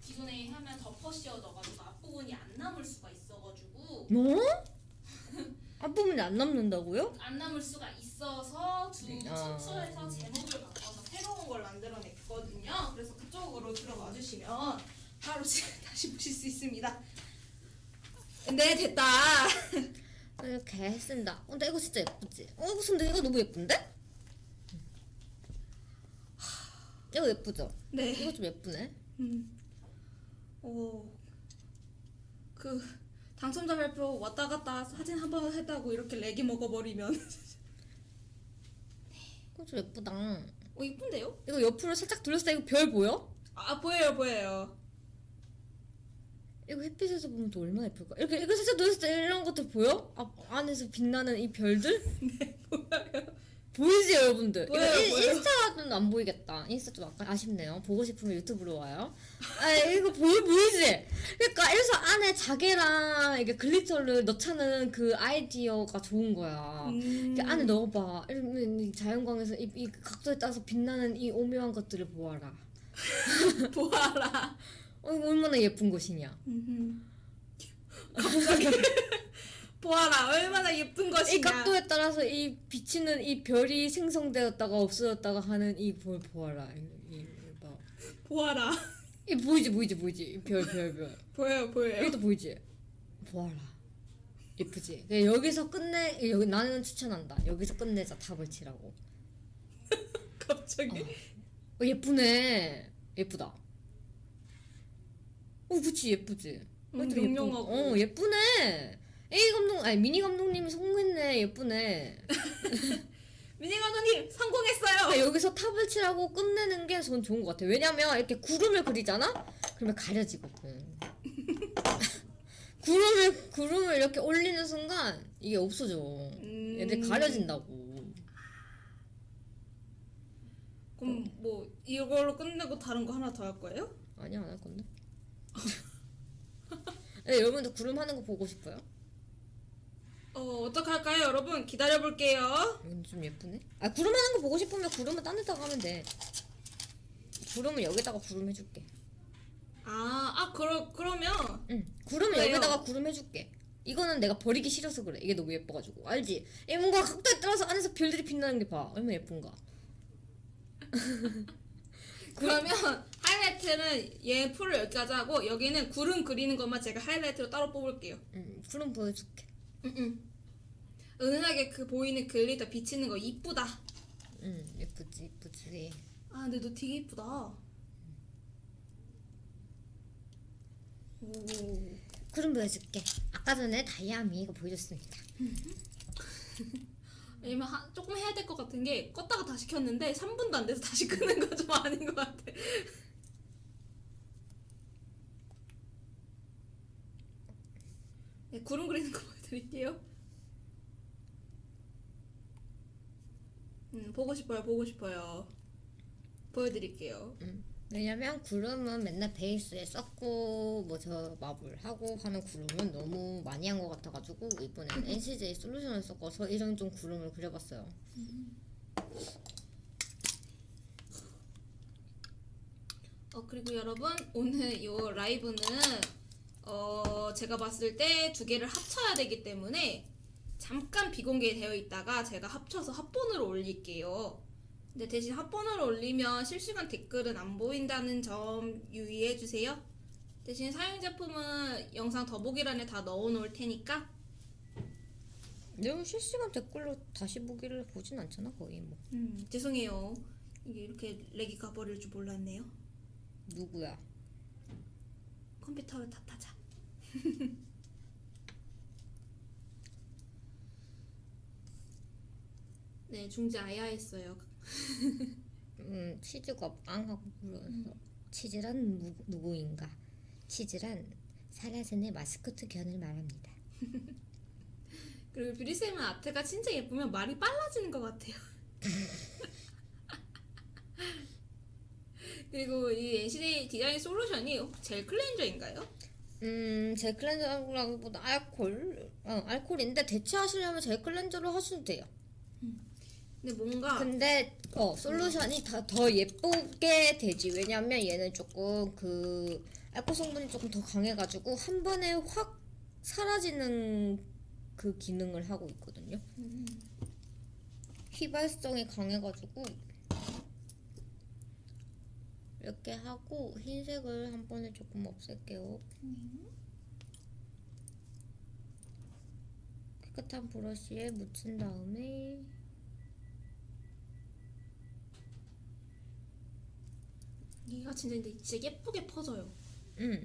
기존에 하면 덮어 씌워져가지고 앞부분이 안 남을 수가 있어가지고 뭐? 앞부분이 안 남는다고요? 안 남을 수가 있어 서두 아. 추출해서 제목을 바꿔서 새로운 걸 만들어냈거든요. 그래서 그쪽으로 들어와 주시면 바로 지금 다시 보실 수 있습니다. 네 됐다. 이렇게 했습니다. 어, 근데 이거 진짜 예쁘지? 어, 이거 근데 이거 너무 예쁜데? 이거 예쁘죠? 네. 이거 좀 예쁘네. 음. 오. 그 당첨자 발표 왔다 갔다 사진 한 번 했다고 이렇게 렉이 먹어버리면 이거 좀 예쁘다. 어 이쁜데요? 이거 옆으로 살짝 돌렸을 때 이거 별 보여? 아 보여요 보여요. 이거 햇빛에서 보면 또 얼마나 예쁠까? 이렇게 이거 살짝 돌렸을 때 이런 것들 보여? 아, 안에서 빛나는 이 별들? 네 보여요. 보이지 여러분들? 보여요, 이거 인- 보여요. 인스타는 안 보이겠다. 인스타 좀 아까 아쉽네요. 보고 싶으면 유튜브로 와요. 아 이거 보이 보이지? 그러니까 이래서 안에 자개랑 이게 glitter를 넣자는 그 아이디어가 좋은 거야. 음. 안에 넣어봐. 이러면 이 자연광에서 이, 이 각도에 따라서 빛나는 이 오묘한 것들을 보아라. 보아라. 어, 얼마나 예쁜. 음흠. 갑자기 보아라 얼마나 예쁜 것이냐. 이 각도에 따라서 이 비치는 이 별이 생성되었다가 없어졌다가 하는 이 볼 보아라. 이, 이, 이 봐. 보아라. 이 보이지 보이지 보이지 별별 별. 보여요 보여요. 여기도 보이지? 보아라. 예쁘지? 여기서 끝내 여기 나는 추천한다. 여기서 끝내자 탑을 치라고. 갑자기. 어, 예쁘네. 예쁘다. 어, 그치 예쁘지. 음, 이것도 용용하고. 어, 예쁘네. A 감독 아니 미니 감독님이 성공했네. 예쁘네. 미니 감독님 성공했어요. 아, 여기서 탑을 칠하고 끝내는 게 전 좋은 것 같아 요. 왜냐면 이렇게 구름을 그리잖아? 그러면 가려지거든. 구름을 구름을 이렇게 올리는 순간 이게 없어져. 음. 얘들 가려진다고. 그럼 뭐 이걸로 끝내고 다른 거 하나 더 할 거예요? 아니야 안할 건데. 네, 여러분들 구름 하는 거 보고 싶어요? 어 어떻게 할까요, 여러분? 기다려 볼게요. 이건 좀 예쁘네. 아 구름 하는 거 보고 싶으면 구름은 딴 데다가 하면 돼. 구름을 여기다가 구름 해줄게. 아, 아 그러 그러면 응. 구름을 그래요. 여기다가 구름 해줄게. 이거는 내가 버리기 싫어서 그래. 이게 너무 예뻐가지고 알지? 얘 뭔가 각도에 따라서 안에서 별들이 빛나는 게 봐. 얼마나 예쁜가. 그러면 하이라이트는 얘 풀을 여기까지 하고 여기는 구름 그리는 것만 제가 하이라이트로 따로 뽑을게요. 응. 구름 보여줄게. 응응. 은은하게 그 보이는 glitter 비치는 거 이쁘다. 응. 예쁘지 예쁘지. 아 근데 너 되게 이쁘다. 오. 구름 보여줄게. 아까 전에 다이아미 이거 보여줬습니다. 왜냐면 하, 조금 해야 될 것 같은 게 껐다가 다시 켰는데 3분도 안 돼서 다시 끄는 거 좀 아닌 것 같아. 네, 구름 그리는 거 보여 드릴게요. 음, 보고 싶어요, 보고 싶어요. 보여드릴게요. 응. 왜냐면 구름은 맨날 베이스에 썼고 뭐 저 마블 하고 하는 구름은 너무 많이 한 것 같아가지고 이번엔 NCJ 솔루션을 섞어서 이런 좀 구름을 그려봤어요. 어 그리고 여러분 오늘 이 라이브는 어 제가 봤을 때 두 개를 합쳐야 되기 때문에 잠깐 비공개되어 있다가 제가 합쳐서 합본으로 올릴게요. 근데 대신 합본으로 올리면 실시간 댓글은 안 보인다는 점 유의해 주세요. 대신 사용 제품은 영상 더보기란에 다 넣어 놓을 테니까 내가 실시간 댓글로 다시 보기를 보진 않잖아 거의 뭐 음, 죄송해요. 이게 이렇게 렉이 가버릴 줄 몰랐네요. 누구야? 컴퓨터를 탓하자. 네, 중지 아야 했어요. 음 치즈가 앙하고 불어서 치즈란 무, 누구인가? 치즈란 사라진의 마스코트 견을 말합니다. 그리고 뷰리쌤은 아트가 진짜 예쁘면 말이 빨라지는 것 같아요. 그리고 이 NCD 디자인 솔루션이 젤 cleanser인가요? 음, 젤 cleanser라기보다 알콜, 어, 알콜인데 대체하시려면 젤 cleanser로 하셔도 돼요. 근데 뭔가 근데 어 솔루션이 더, 더 예쁘게 되지. 왜냐면 얘는 조금 그 알코올 성분이 조금 더 강해가지고 한 번에 확 사라지는 그 기능을 하고 있거든요. 휘발성이 강해가지고 이렇게 하고 흰색을 한 번에 조금 없앨게요. 깨끗한 브러쉬에 묻힌 다음에 얘가 진짜 근데 진짜 예쁘게 퍼져요. 음어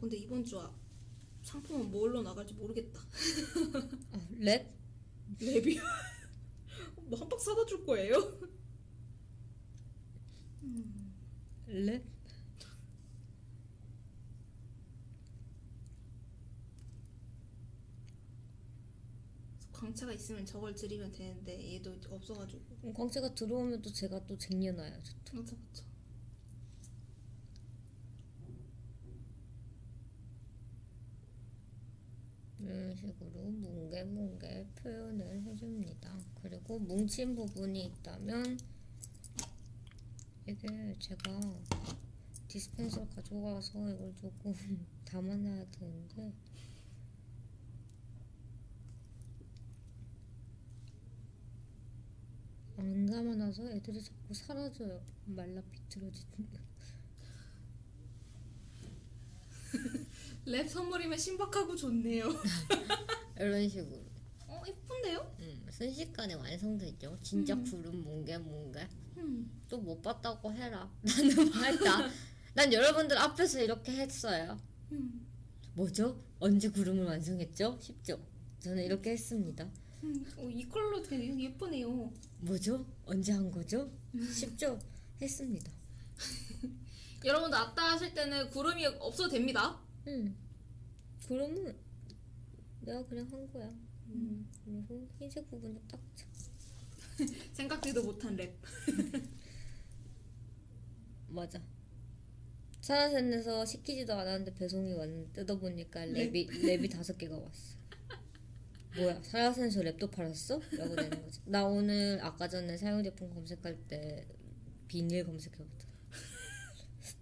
근데 이번 주 아- 상품은 뭘로 나갈지 모르겠다. 아, 랩 랩이요? 뭐 한 박 사다 줄 거예요? 랩 광채가 있으면 저걸 드리면 되는데 얘도 없어가지고. 음, 광채가 들어오면 또 제가 또 쟁여놔야죠. 맞아 맞아. 이런 식으로 뭉게 뭉게 표현을 해줍니다. 그리고 뭉친 부분이 있다면 이게 제가 디스펜서 가져가서 이걸 조금 담아놔야 되는데 안 담아놔서 애들이 자꾸 사라져요. 말라 비틀어지는. 랩 선물이면 신박하고 좋네요. 이런 식으로. 어 이쁜데요? 음, 순식간에 완성되죠. 진짜 음. 구름 뭉게 뭉게. 음. 또 못 봤다고 해라. 나는 봤다. 난 여러분들 앞에서 이렇게 했어요. 음. 뭐죠? 언제 구름을 완성했죠? 쉽죠? 저는 이렇게 했습니다. 음, 어, 이 컬러 되게 예쁘네요. 뭐죠? 언제 한 거죠? 쉽죠? 했습니다. 여러분도 아따 하실 때는 구름이 없어도 됩니다. 응. 그러면 내가 그냥 한 거야. 음. 그리고 흰색 부분도 딱. 쳐. 생각지도 못한 랩. 맞아. 사라센에서 시키지도 않았는데 배송이 왔는데 뜯어보니까 랩이 랩이 다섯 개가 왔어. 뭐야 사라센에서 랩도 팔았어? 라고 되는 거지. 나 오늘 아까 전에 사용 제품 검색할 때 비닐 검색해봤다.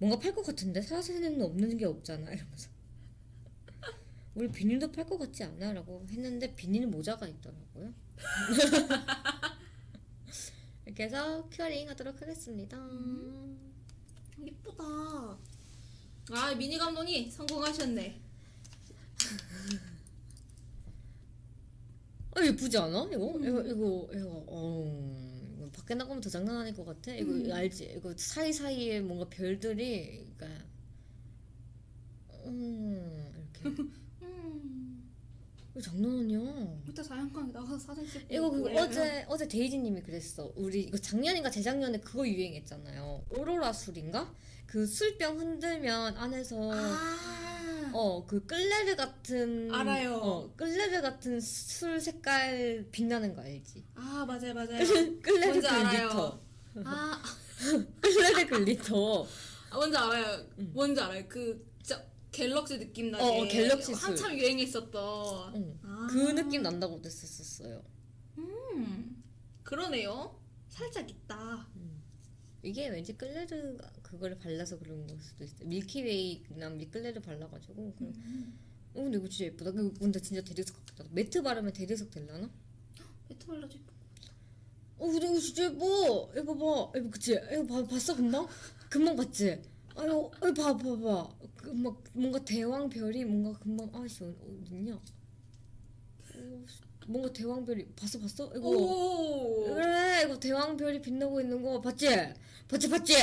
뭔가 팔 것 같은데 사라센에는 없는 게 없잖아 이러면서. 우리 비닐도 팔 것 같지 않아? 라고 했는데 비닐 모자가 있더라고요. 이렇게 해서 curing 하도록 하겠습니다. 예쁘다. 아 미니 감독이 성공하셨네. 아 예쁘지 않아? 이거 이거 이거 이거 어 밖에 나가면 더 장난 아닐 것 같아. 이거 음. 알지? 이거 사이 사이에 뭔가 별들이 그러니까 음 이렇게 음. 이거 장난 아니야. 이따 자연광에 나가서 사진 찍고. 이거 그거 올려요. 어제 어제 데이지님이 그랬어. 우리 이거 작년인가 재작년에 그거 유행했잖아요. 오로라 술인가? 그 술병 흔들면 안에서 아. 어 그 끌레르 같은 알아요. 어 끌레르 같은 술 색깔 빛나는 거 알지? 아 맞아요 맞아요. 끌레르 glitter. 알아요. 아 끌레르 glitter. 아, 뭔지 알아요. 뭔지 알아요. 그 진짜 galaxy 느낌 나게. 어, 어, galaxy 술. 한참 유행했었던. 응. 아. 그 느낌 난다고 했었어요. 음. 그러네요. 살짝 있다. 이게 왠지 끌레르가 그거를 발라서 그런 걸 수도 있어. 밀키웨이나 밀끌레르 발라가지고. 그런- 어 근데 이거 진짜 예쁘다. 그 근데 진짜 대리석 같다. 매트 바르면 대리석 될라나? 매트 발라줘. 어 근데 이거 진짜 예뻐. 이거 봐. 이거 그치? 이거 봐, 봤어 금방? 금방 봤지? 아유, 아유 봐, 봐, 봐. 그 막 뭔가 대왕 별이 뭔가 금방 아씨 어딨냐? 어, 뭔가 대왕 별이 봤어, 봤어? 이거. 오. 그래 이거 대왕별이 빛나고 있는 거 봤지? 봤지 봤지?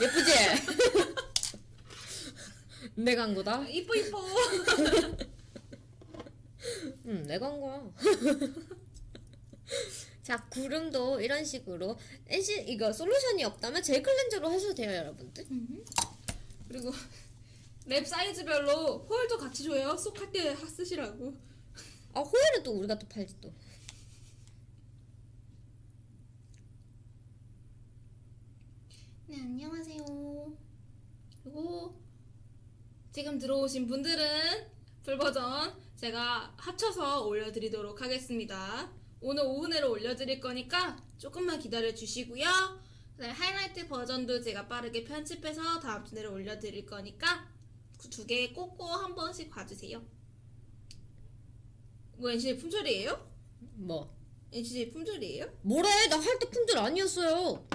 예쁘지? 내가 한 거다? 이뻐 이뻐. 응 내가 한 거야 자 구름도 이런 식으로 NC 이거 솔루션이 없다면 젤 cleanser로 하셔도 돼요 여러분들 그리고 랩 사이즈별로 홀도 같이 줘요. 쏙 할 때 쓰시라고. 아 호일은 또 우리가 또 팔지 또 네 안녕하세요. 그리고 지금 들어오신 분들은 풀 버전 제가 합쳐서 올려드리도록 하겠습니다. 오늘 오후 내로 올려드릴 거니까 조금만 기다려 주시고요. 그다음에 하이라이트 버전도 제가 빠르게 편집해서 다음 주 내로 올려드릴 거니까 그 두 개 꼭꼭 한 번씩 봐주세요. 뭐 NC 품절이에요? 뭐 NC 품절이에요? 뭐래 나 할 때 품절 아니었어요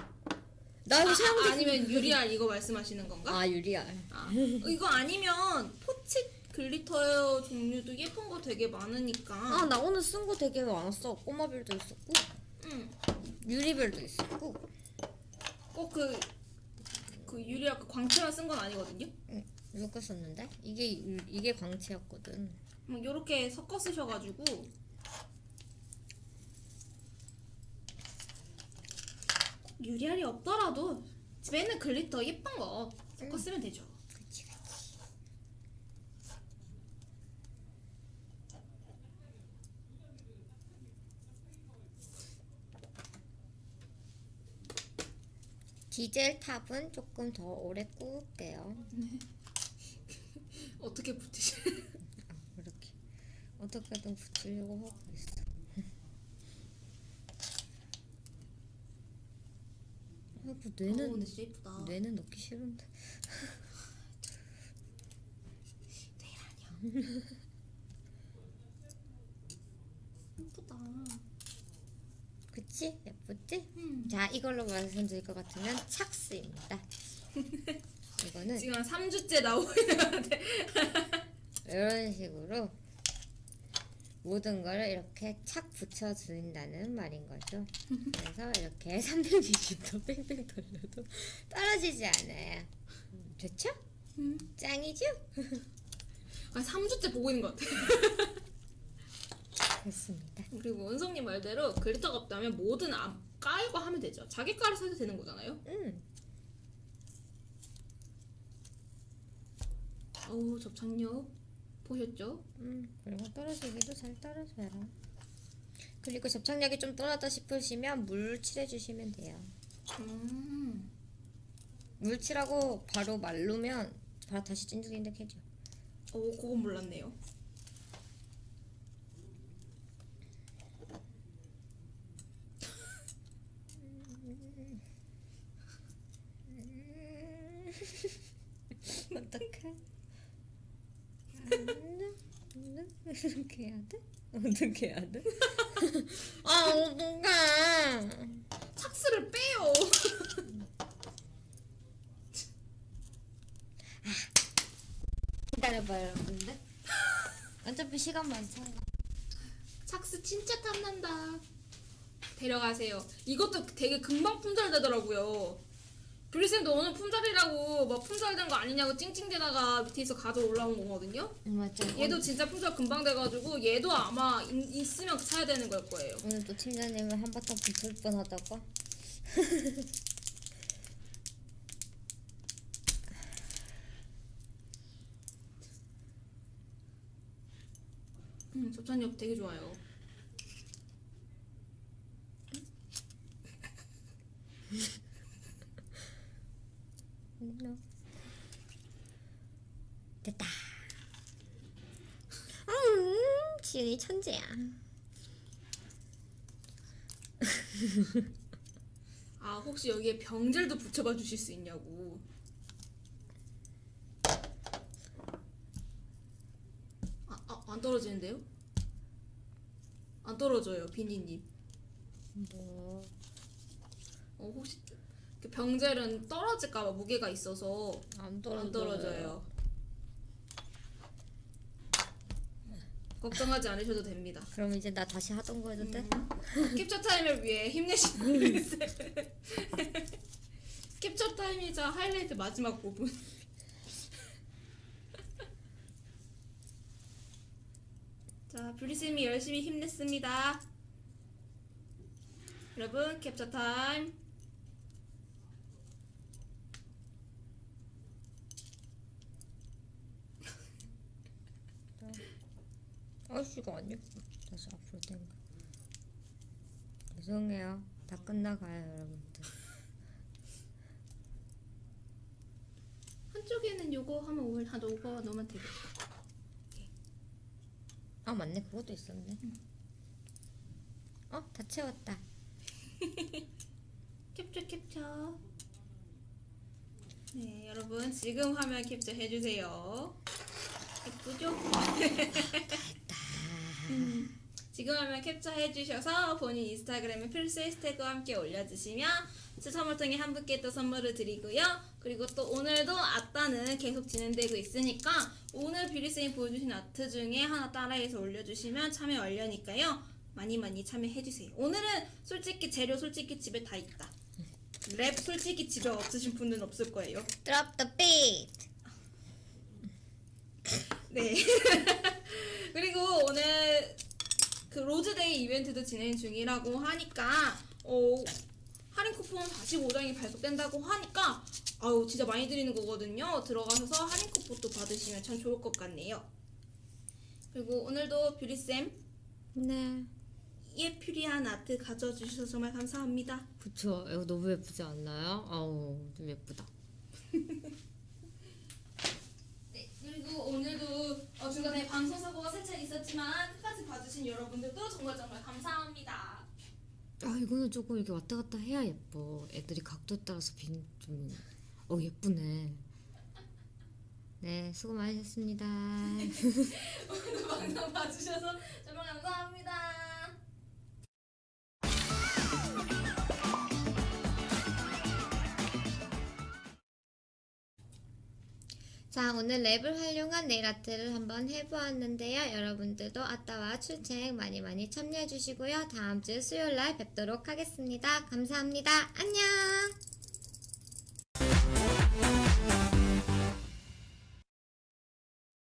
나 이거 아, 사용제 아, 아니면 유리알 이거 말씀하시는 건가? 아 유리알 아, 이거 아니면 포치 글리터 종류도 예쁜 거 되게 많으니까. 아 나 오늘 쓴 거 되게 많았어 꼬마별도 있었고 응. 유리별도 있었고 꼭그 그 유리알 그 광채만 쓴 건 아니거든요. 이렇게 썼는데 이게 유- 이게 광채였거든 뭐 요렇게 섞어 쓰셔가지고 유리알이 없더라도 집에 있는 glitter 예쁜 거 섞어 쓰면 되죠. 그치 그치. 디젤 top은 조금 더 오래 구울게요. 어떻게 붙이시? 이렇게. 어떻게든 붙이려고 하고 있어 아이고 어, 뇌는 근데 진짜 예쁘다. 뇌는 넣기 싫은데 예쁘다. 그치? 예쁘지? 음. 자 이걸로 말씀드릴 것 같으면 착스입니다 이거는 지금 한 3주째 나오고 있는데 이런 식으로 모든 걸 이렇게 착 붙여준다는 말인 거죠. 그래서 이렇게 360도 뺑뺑 돌려도 떨어지지 않아요. 음, 좋죠? 음. 짱이죠? 아 3주째 보고 있는 것 같아. 그렇습니다. 그리고 은성님 말대로 글리터가 없다면 뭐든 안 깔고 하면 되죠. 자기 깔을 사도 되는 거잖아요. 음. 어우 접착력 보셨죠? 음, 그리고 떨어지기도 잘 떨어져요. 그리고 접착력이 좀 떨어졌다 싶으시면 물 칠해주시면 돼요. 음. 물 칠하고 바로 말르면 바로 다시 찐득찐득해져. 오 그건 몰랐네요. 어떡해? 어떻게 해야 돼? 어떻게 해야 돼? 아 어떡해? 착스를 빼요. 기다려봐요 여러분들. 어차피 시간 많잖아. 착스 진짜 탐난다. 데려가세요. 이것도 되게 금방 품절되더라고요. 브리쌤도 오늘 품절이라고 막 품절된 거 아니냐고 찡찡대다가 밑에서 가져 올라온 거거든요. 맞죠. 얘도 진짜 품절 금방 돼가지고 얘도 아마 인- 있으면 사야 되는 걸 거예요. 오늘 또 팀장님을 한바탕 붙을 뻔하다가 음, 접착력 되게 좋아요. 됐다. 음, 지은이 천재야. 아 혹시 여기에 병젤도 붙여봐 주실 수 있냐고. 아, 아, 안 떨어지는데요? 안 떨어져요, 비니님. 뭐 어, 혹시 그 병젤은 떨어질까봐 무게가 있어서 안안 떨어져요. 걱정하지 않으셔도 됩니다. 그럼 이제 나 다시 하던 거 해도 돼? 캡처 타임을 위해 힘내시는 캡처 타임이자 하이라이트 마지막 부분. 자, 브리쌤이 열심히 힘냈습니다. 여러분, 캡처 타임. 아씨가 안 예뻐. 다시 앞으로 땡겨. 죄송해요. 다 끝나가요 여러분들. 한쪽에는 요거 하면 오늘 한 오버 넣으면 되겠다. 아 맞네 그것도 있었네. 어다 채웠다. 캡처 캡처. 네, 여러분 지금 화면 캡처 해주세요. 예쁘죠? 음, 지금 화면 캡처 해 주셔서 본인 인스타그램에 필수 해시태그와 함께 올려주시면 추첨을 통해 한 분께 또 선물을 드리고요. 그리고 또 오늘도 아따는 계속 진행되고 있으니까 오늘 뷰리쌤이 보여주신 아트 중에 하나 따라해서 올려주시면 참여 완료니까요. 많이 많이 참여해주세요. 오늘은 솔직히 재료 솔직히 집에 다 있다. 랩 솔직히 집에 없으신 분은 없을 거예요. Drop the beat. 네. 그리고 오늘 그 로즈데이 이벤트도 진행 중이라고 하니까 어, 할인 쿠폰 45장이 발급된다고 하니까 아우 진짜 많이 드리는 거거든요. 들어가셔서 할인 쿠폰도 받으시면 참 좋을 것 같네요. 그리고 오늘도 뷰리쌤 네. 예퓨리한 아트 가져와 주셔서 정말 감사합니다. 그쵸. 이거 너무 예쁘지 않나요? 아우 좀 예쁘다. 네, 그리고 오늘도 어, 중간에 방송 사고가 살짝 있었지만 끝까지 봐주신 여러분들도 정말 정말 감사합니다. 아 이거는 조금 이렇게 왔다 갔다 해야 예뻐. 애들이 각도에 따라서 빈좀 어 예쁘네. 네 수고 많으셨습니다. 오늘도 방송 봐주셔서 정말 감사합니다. 자 오늘 랩을 활용한 네일 아트를 한번 해보았는데요. 여러분들도 아따와 출첵 많이 많이 참여해 주시고요. 다음 주 수요일 날 뵙도록 하겠습니다. 감사합니다. 안녕.